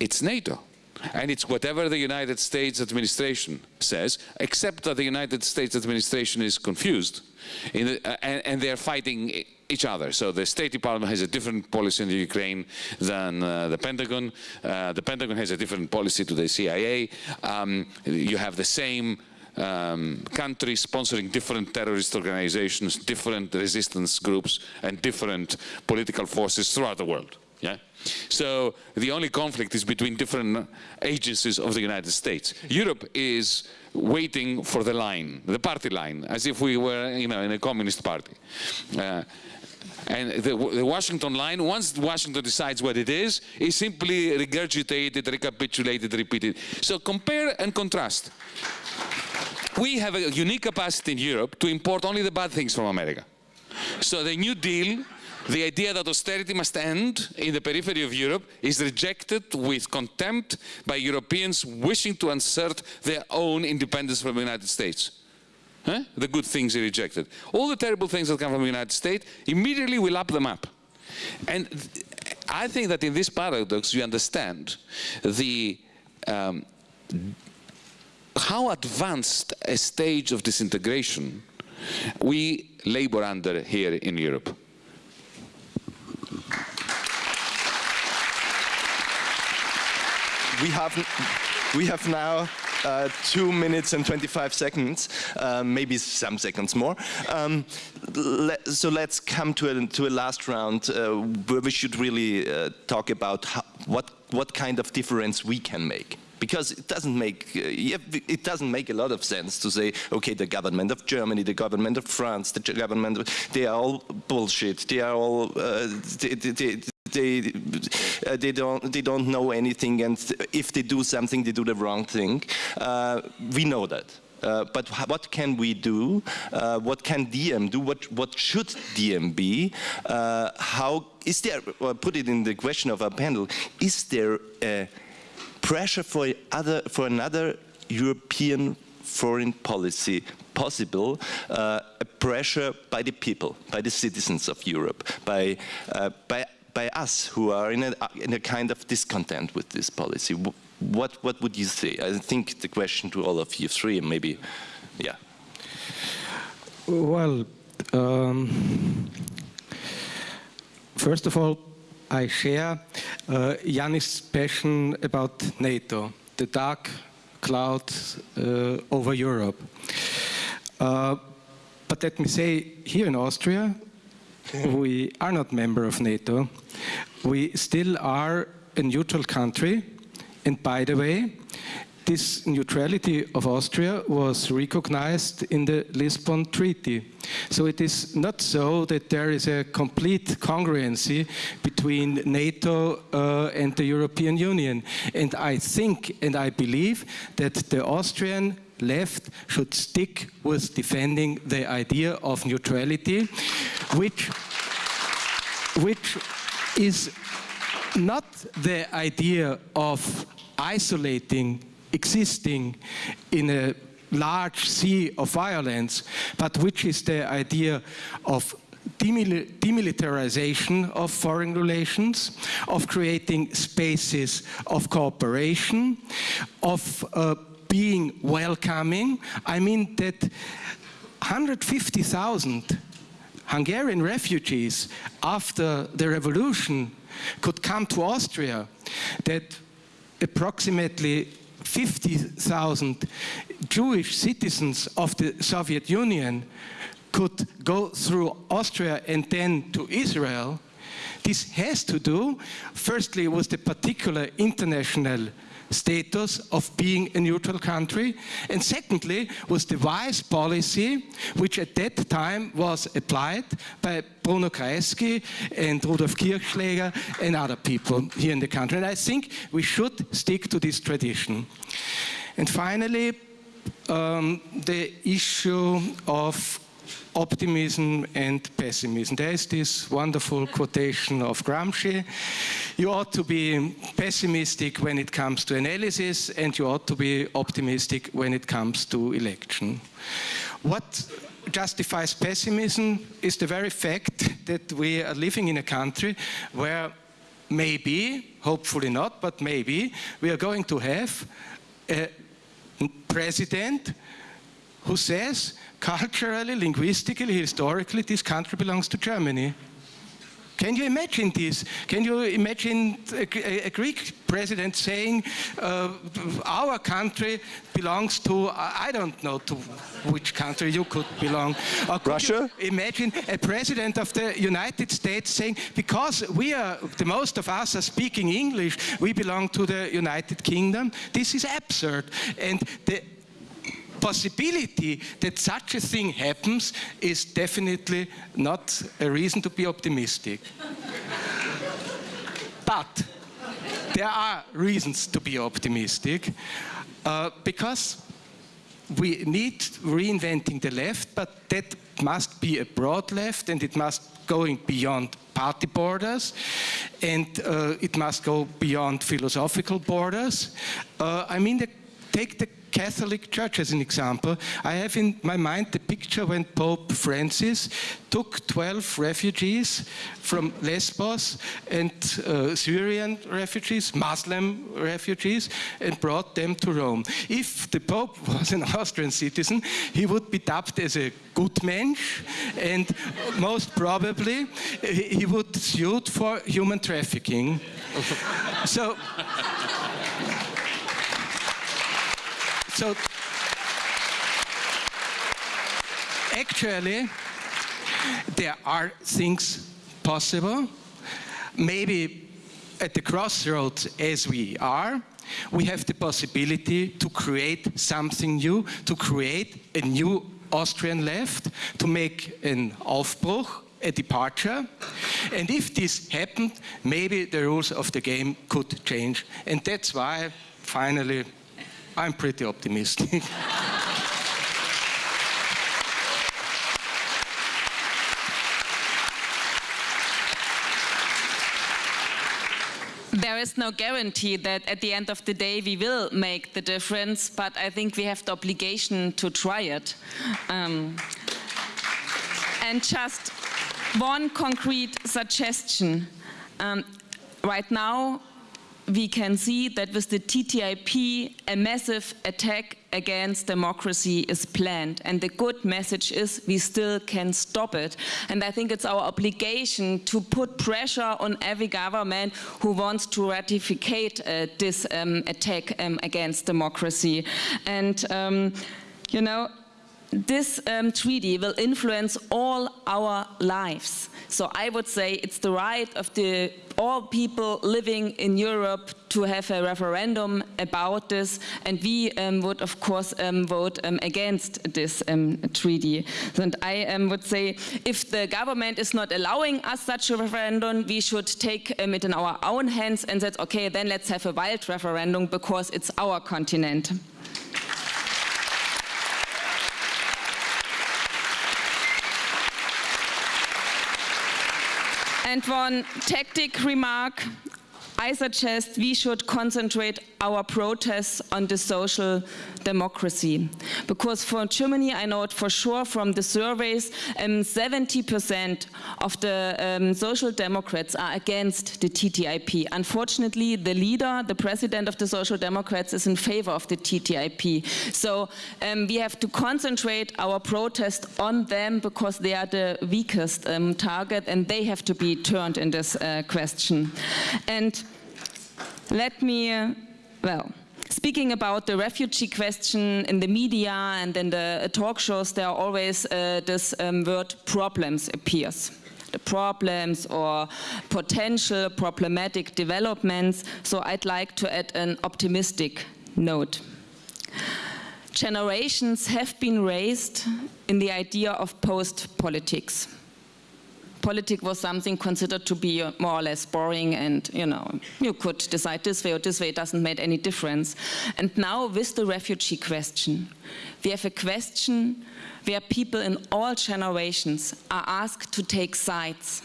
it's NATO. And it's whatever the United States administration says, except that the United States administration is confused the, uh, and, and they're fighting each other. So the State Department has a different policy in the Ukraine than uh, the Pentagon. Uh, the Pentagon has a different policy to the CIA. Um, you have the same um, countries sponsoring different terrorist organizations, different resistance groups, and different political forces throughout the world. Yeah? So the only conflict is between different agencies of the United States. Europe is waiting for the line, the party line, as if we were you know, in a communist party. Uh, and the, the, Washington line, once Washington decides what it is, is simply regurgitated, recapitulated, repeated. So compare and contrast. We have a unique capacity in Europe to import only the bad things from America. So the New Deal the idea that austerity must end in the periphery of Europe is rejected with contempt by Europeans wishing to assert their own independence from the United States. Huh? The good things are rejected. All the terrible things that come from the United States, immediately we lap them up. And I think that in this paradox you understand the um, how advanced a stage of disintegration we labor under here in Europe. we have we have now uh, two minutes and 25 seconds, uh, maybe some seconds more. Um, le so let's come to a, to a last round uh, where we should really uh, talk about how, what, what kind of difference we can make because it doesn't make uh, it doesn't make a lot of sense to say okay the government of Germany the government of France the government they are all bullshit they are all uh, they, they, they uh, they don't they don't know anything, and if they do something, they do the wrong thing. Uh, we know that. Uh, but what can we do? Uh, what can DiEM do? What what should DiEM be? Uh, how is there? Well, put it in the question of our panel. Is there a pressure for other for another European foreign policy possible uh, a pressure by the people, by the citizens of Europe, by, uh, by by us who are in a, in a kind of discontent with this policy. What, what would you say? I think the question to all of you three, maybe, yeah. Well, um, first of all, I share uh, Yanis's passion about NATO, the dark cloud uh, over Europe. Uh, but let me say, here in Austria, we are not a member of NATO. We still are a neutral country. And by the way, this neutrality of Austria was recognized in the Lisbon Treaty. So it is not so that there is a complete congruency between NATO uh, and the European Union. And I think and I believe that the Austrian left should stick with defending the idea of neutrality, which, which is not the idea of isolating, existing in a large sea of violence, but which is the idea of demilitarization of foreign relations, of creating spaces of cooperation, of uh, being welcoming. I mean that 150,000 Hungarian refugees after the revolution could come to Austria, that approximately 50,000 Jewish citizens of the Soviet Union could go through Austria and then to Israel, this has to do, firstly, with the particular international status of being a neutral country, and secondly was the wise policy which at that time was applied by Bruno Kreisky and Rudolf Kirchschläger and other people here in the country. And I think we should stick to this tradition. And finally, um, the issue of optimism and pessimism. There is this wonderful quotation of Gramsci. You ought to be pessimistic when it comes to analysis and you ought to be optimistic when it comes to election. What justifies pessimism is the very fact that we are living in a country where maybe, hopefully not, but maybe, we are going to have a president who says culturally, linguistically, historically, this country belongs to Germany. Can you imagine this? Can you imagine a, a Greek president saying uh, our country belongs to, I don't know to which country you could belong. Could Russia? imagine a president of the United States saying, because we are, the most of us are speaking English, we belong to the United Kingdom. This is absurd. And the possibility that such a thing happens is definitely not a reason to be optimistic. but there are reasons to be optimistic uh, because we need reinventing the left, but that must be a broad left and it must going beyond party borders and uh, it must go beyond philosophical borders. Uh, I mean, the, take the Catholic Church as an example. I have in my mind the picture when Pope Francis took 12 refugees from Lesbos and uh, Syrian refugees, Muslim refugees, and brought them to Rome. If the Pope was an Austrian citizen, he would be dubbed as a Gutmensch, and most probably he would suit for human trafficking. so So actually, there are things possible. Maybe at the crossroads as we are, we have the possibility to create something new, to create a new Austrian left, to make an Aufbruch, a departure. And if this happened, maybe the rules of the game could change. And that's why, finally, I'm pretty optimistic. there is no guarantee that at the end of the day we will make the difference, but I think we have the obligation to try it. Um, and just one concrete suggestion. Um, right now, we can see that with the TTIP, a massive attack against democracy is planned. And the good message is we still can stop it. And I think it's our obligation to put pressure on every government who wants to ratificate uh, this um, attack um, against democracy. And, um, you know, this um, treaty will influence all our lives. So I would say it's the right of the all people living in Europe to have a referendum about this and we um, would of course um, vote um, against this um, treaty. And I um, would say if the government is not allowing us such a referendum we should take um, it in our own hands and say okay then let's have a wild referendum because it's our continent. And one tactic remark, I suggest we should concentrate our protests on the social democracy. Because for Germany, I know it for sure from the surveys, 70% um, of the um, Social Democrats are against the TTIP. Unfortunately, the leader, the president of the Social Democrats is in favor of the TTIP. So um, we have to concentrate our protest on them because they are the weakest um, target and they have to be turned in this uh, question. And let me, uh, well, speaking about the refugee question in the media and in the uh, talk shows, there are always uh, this um, word problems appears the problems or potential problematic developments. So I'd like to add an optimistic note. Generations have been raised in the idea of post-politics politics was something considered to be uh, more or less boring and, you know, you could decide this way or this way, it doesn't make any difference. And now with the refugee question, we have a question where people in all generations are asked to take sides.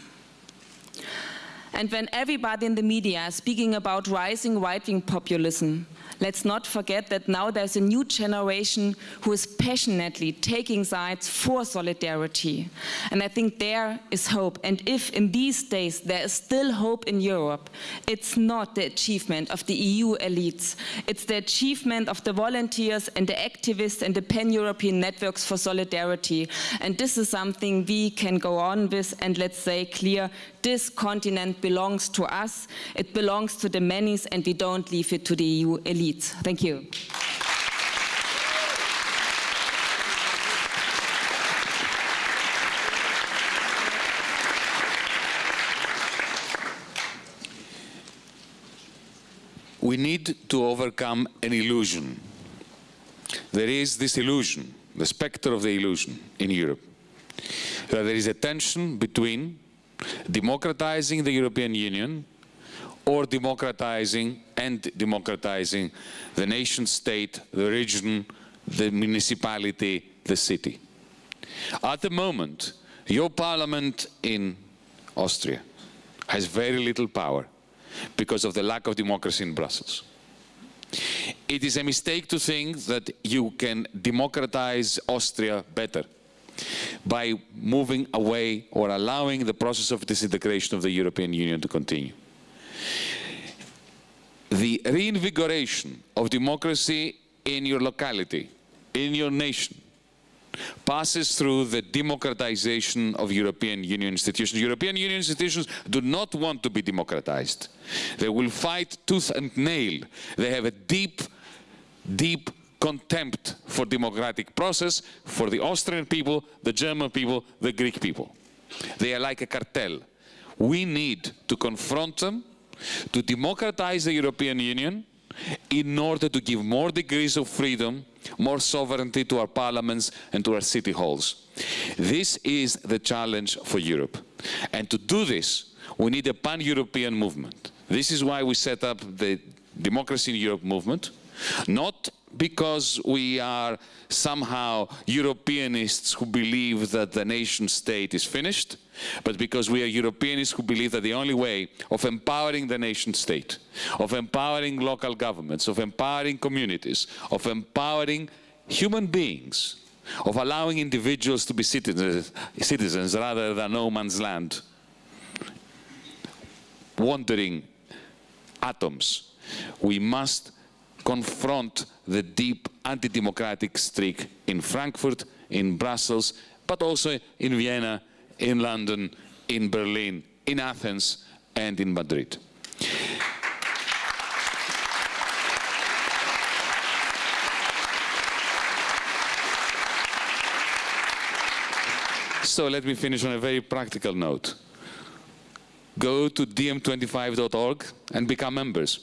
And when everybody in the media is speaking about rising right-wing populism, let's not forget that now there's a new generation who is passionately taking sides for solidarity. And I think there is hope. And if in these days there is still hope in Europe, it's not the achievement of the EU elites. It's the achievement of the volunteers and the activists and the pan-European networks for solidarity. And this is something we can go on with and let's say clear, this continent belongs to us, it belongs to the many and we don't leave it to the EU elite. Thank you. We need to overcome an illusion. There is this illusion, the specter of the illusion in Europe, that there is a tension between democratizing the European Union or democratizing and democratizing the nation state, the region, the municipality, the city. At the moment, your parliament in Austria has very little power because of the lack of democracy in Brussels. It is a mistake to think that you can democratize Austria better by moving away or allowing the process of disintegration of the European Union to continue the reinvigoration of democracy in your locality, in your nation, passes through the democratization of European Union institutions. European Union institutions do not want to be democratized. They will fight tooth and nail. They have a deep, deep contempt for democratic process, for the Austrian people, the German people, the Greek people. They are like a cartel. We need to confront them to democratize the European Union in order to give more degrees of freedom, more sovereignty to our parliaments and to our city halls. This is the challenge for Europe. And to do this, we need a pan-European movement. This is why we set up the Democracy in Europe movement, not because we are somehow Europeanists who believe that the nation state is finished, but because we are Europeanists who believe that the only way of empowering the nation state, of empowering local governments, of empowering communities, of empowering human beings, of allowing individuals to be citizens, rather than no man's land, wandering atoms, we must confront the deep anti-democratic streak in Frankfurt, in Brussels, but also in Vienna, in London, in Berlin, in Athens, and in Madrid. So let me finish on a very practical note. Go to diem25.org and become members.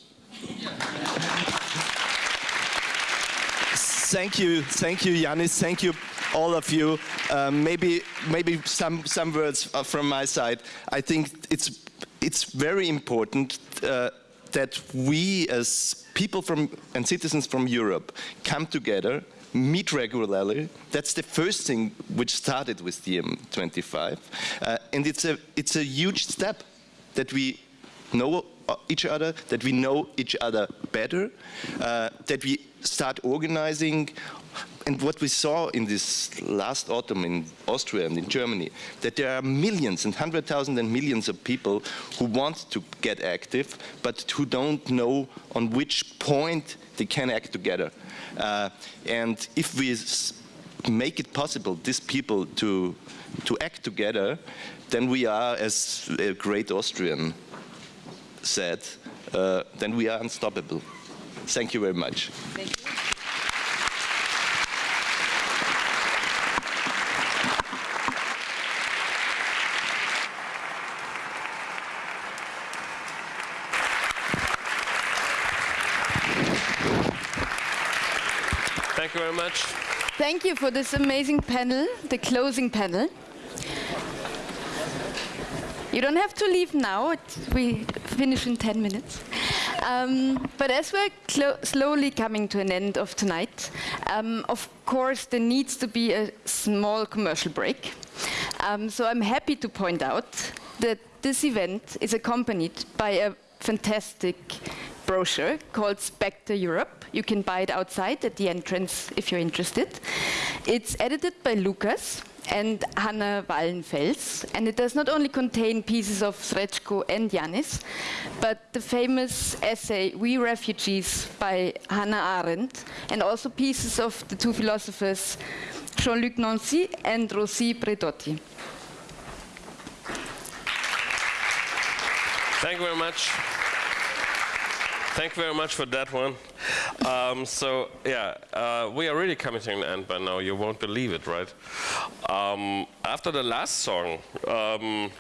Thank you, thank you, Yanis. Thank you, all of you. Um, maybe, maybe some some words uh, from my side. I think it's it's very important uh, that we, as people from and citizens from Europe, come together meet regularly. That's the first thing which started with DiEM25. Uh, and it's a, it's a huge step that we know each other, that we know each other better, uh, that we start organizing and what we saw in this last autumn in Austria and in Germany, that there are millions and hundred thousand and millions of people who want to get active, but who don't know on which point they can act together. Uh, and if we make it possible, these people to, to act together, then we are, as a great Austrian said, uh, then we are unstoppable. Thank you very much. Thank you very much. Thank you for this amazing panel, the closing panel. You don't have to leave now, it, we finish in 10 minutes. Um, but as we're slowly coming to an end of tonight, um, of course there needs to be a small commercial break. Um, so I'm happy to point out that this event is accompanied by a fantastic brochure called Spectre Europe. You can buy it outside at the entrance if you're interested. It's edited by Lucas and Hanna Wallenfels, and it does not only contain pieces of Srećko and Yanis, but the famous essay We Refugees by Hannah Arendt, and also pieces of the two philosophers Jean-Luc Nancy and Rosi Braidotti. Thank you very much. Thank you very much for that one. Um, so yeah, uh, we are really coming to an end by now. You won't believe it, right? Um, after the last song, um,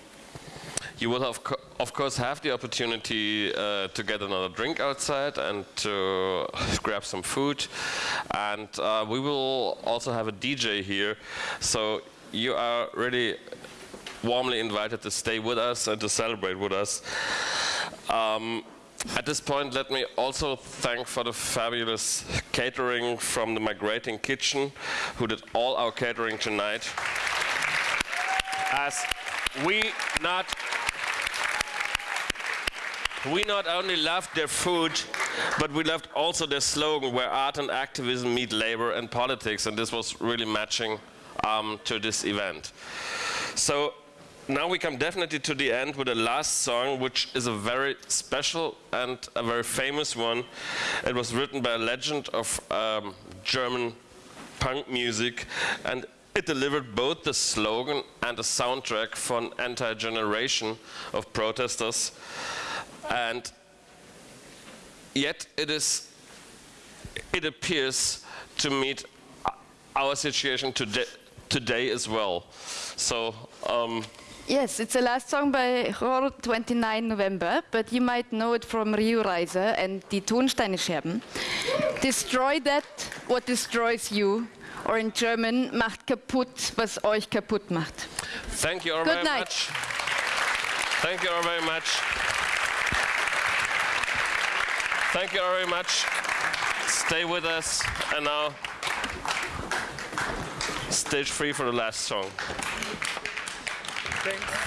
you will have, of course have the opportunity uh, to get another drink outside and to grab some food. And uh, we will also have a DJ here. So you are really warmly invited to stay with us and to celebrate with us. Um, at this point, let me also thank for the fabulous catering from the Migrating Kitchen, who did all our catering tonight. As we not we not only loved their food, but we loved also their slogan, where art and activism meet labor and politics, and this was really matching um, to this event. So now we come definitely to the end with the last song, which is a very special and a very famous one. It was written by a legend of um, German punk music, and it delivered both the slogan and the soundtrack for an entire generation of protesters. And yet it is, it appears to meet our situation today, today as well. So. Um, Yes, it's the last song by Chor, 29 November, but you might know it from Rio Reiser and Die Ton Steine Scherben. Destroy that, what destroys you. Or in German, macht kaputt, was euch kaputt macht. Thank you all Good very night. much. Thank you all very much. Thank you all very much. Stay with us. And now, stage free for the last song. Hmm?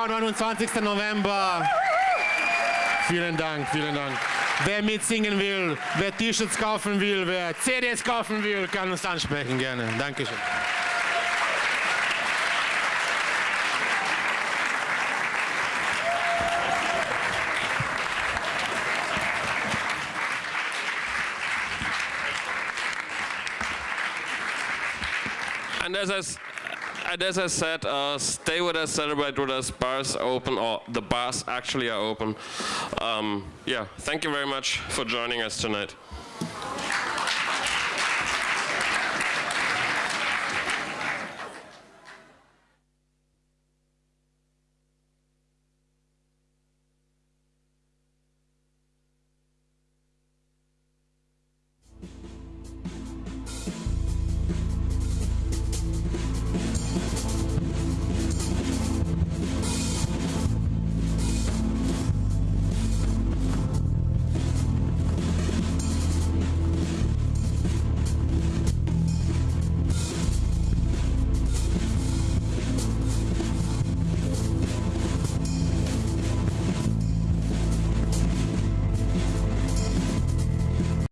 Chor 29. November. Vielen Dank, vielen Dank. Wer mitsingen will, wer T-Shirts kaufen will, wer CDs kaufen will, kann uns ansprechen gerne. Dankeschön. And as I, as I said, uh, stay with us, celebrate with us. Bars open, or the bars actually are open. Um, yeah, thank you very much for joining us tonight.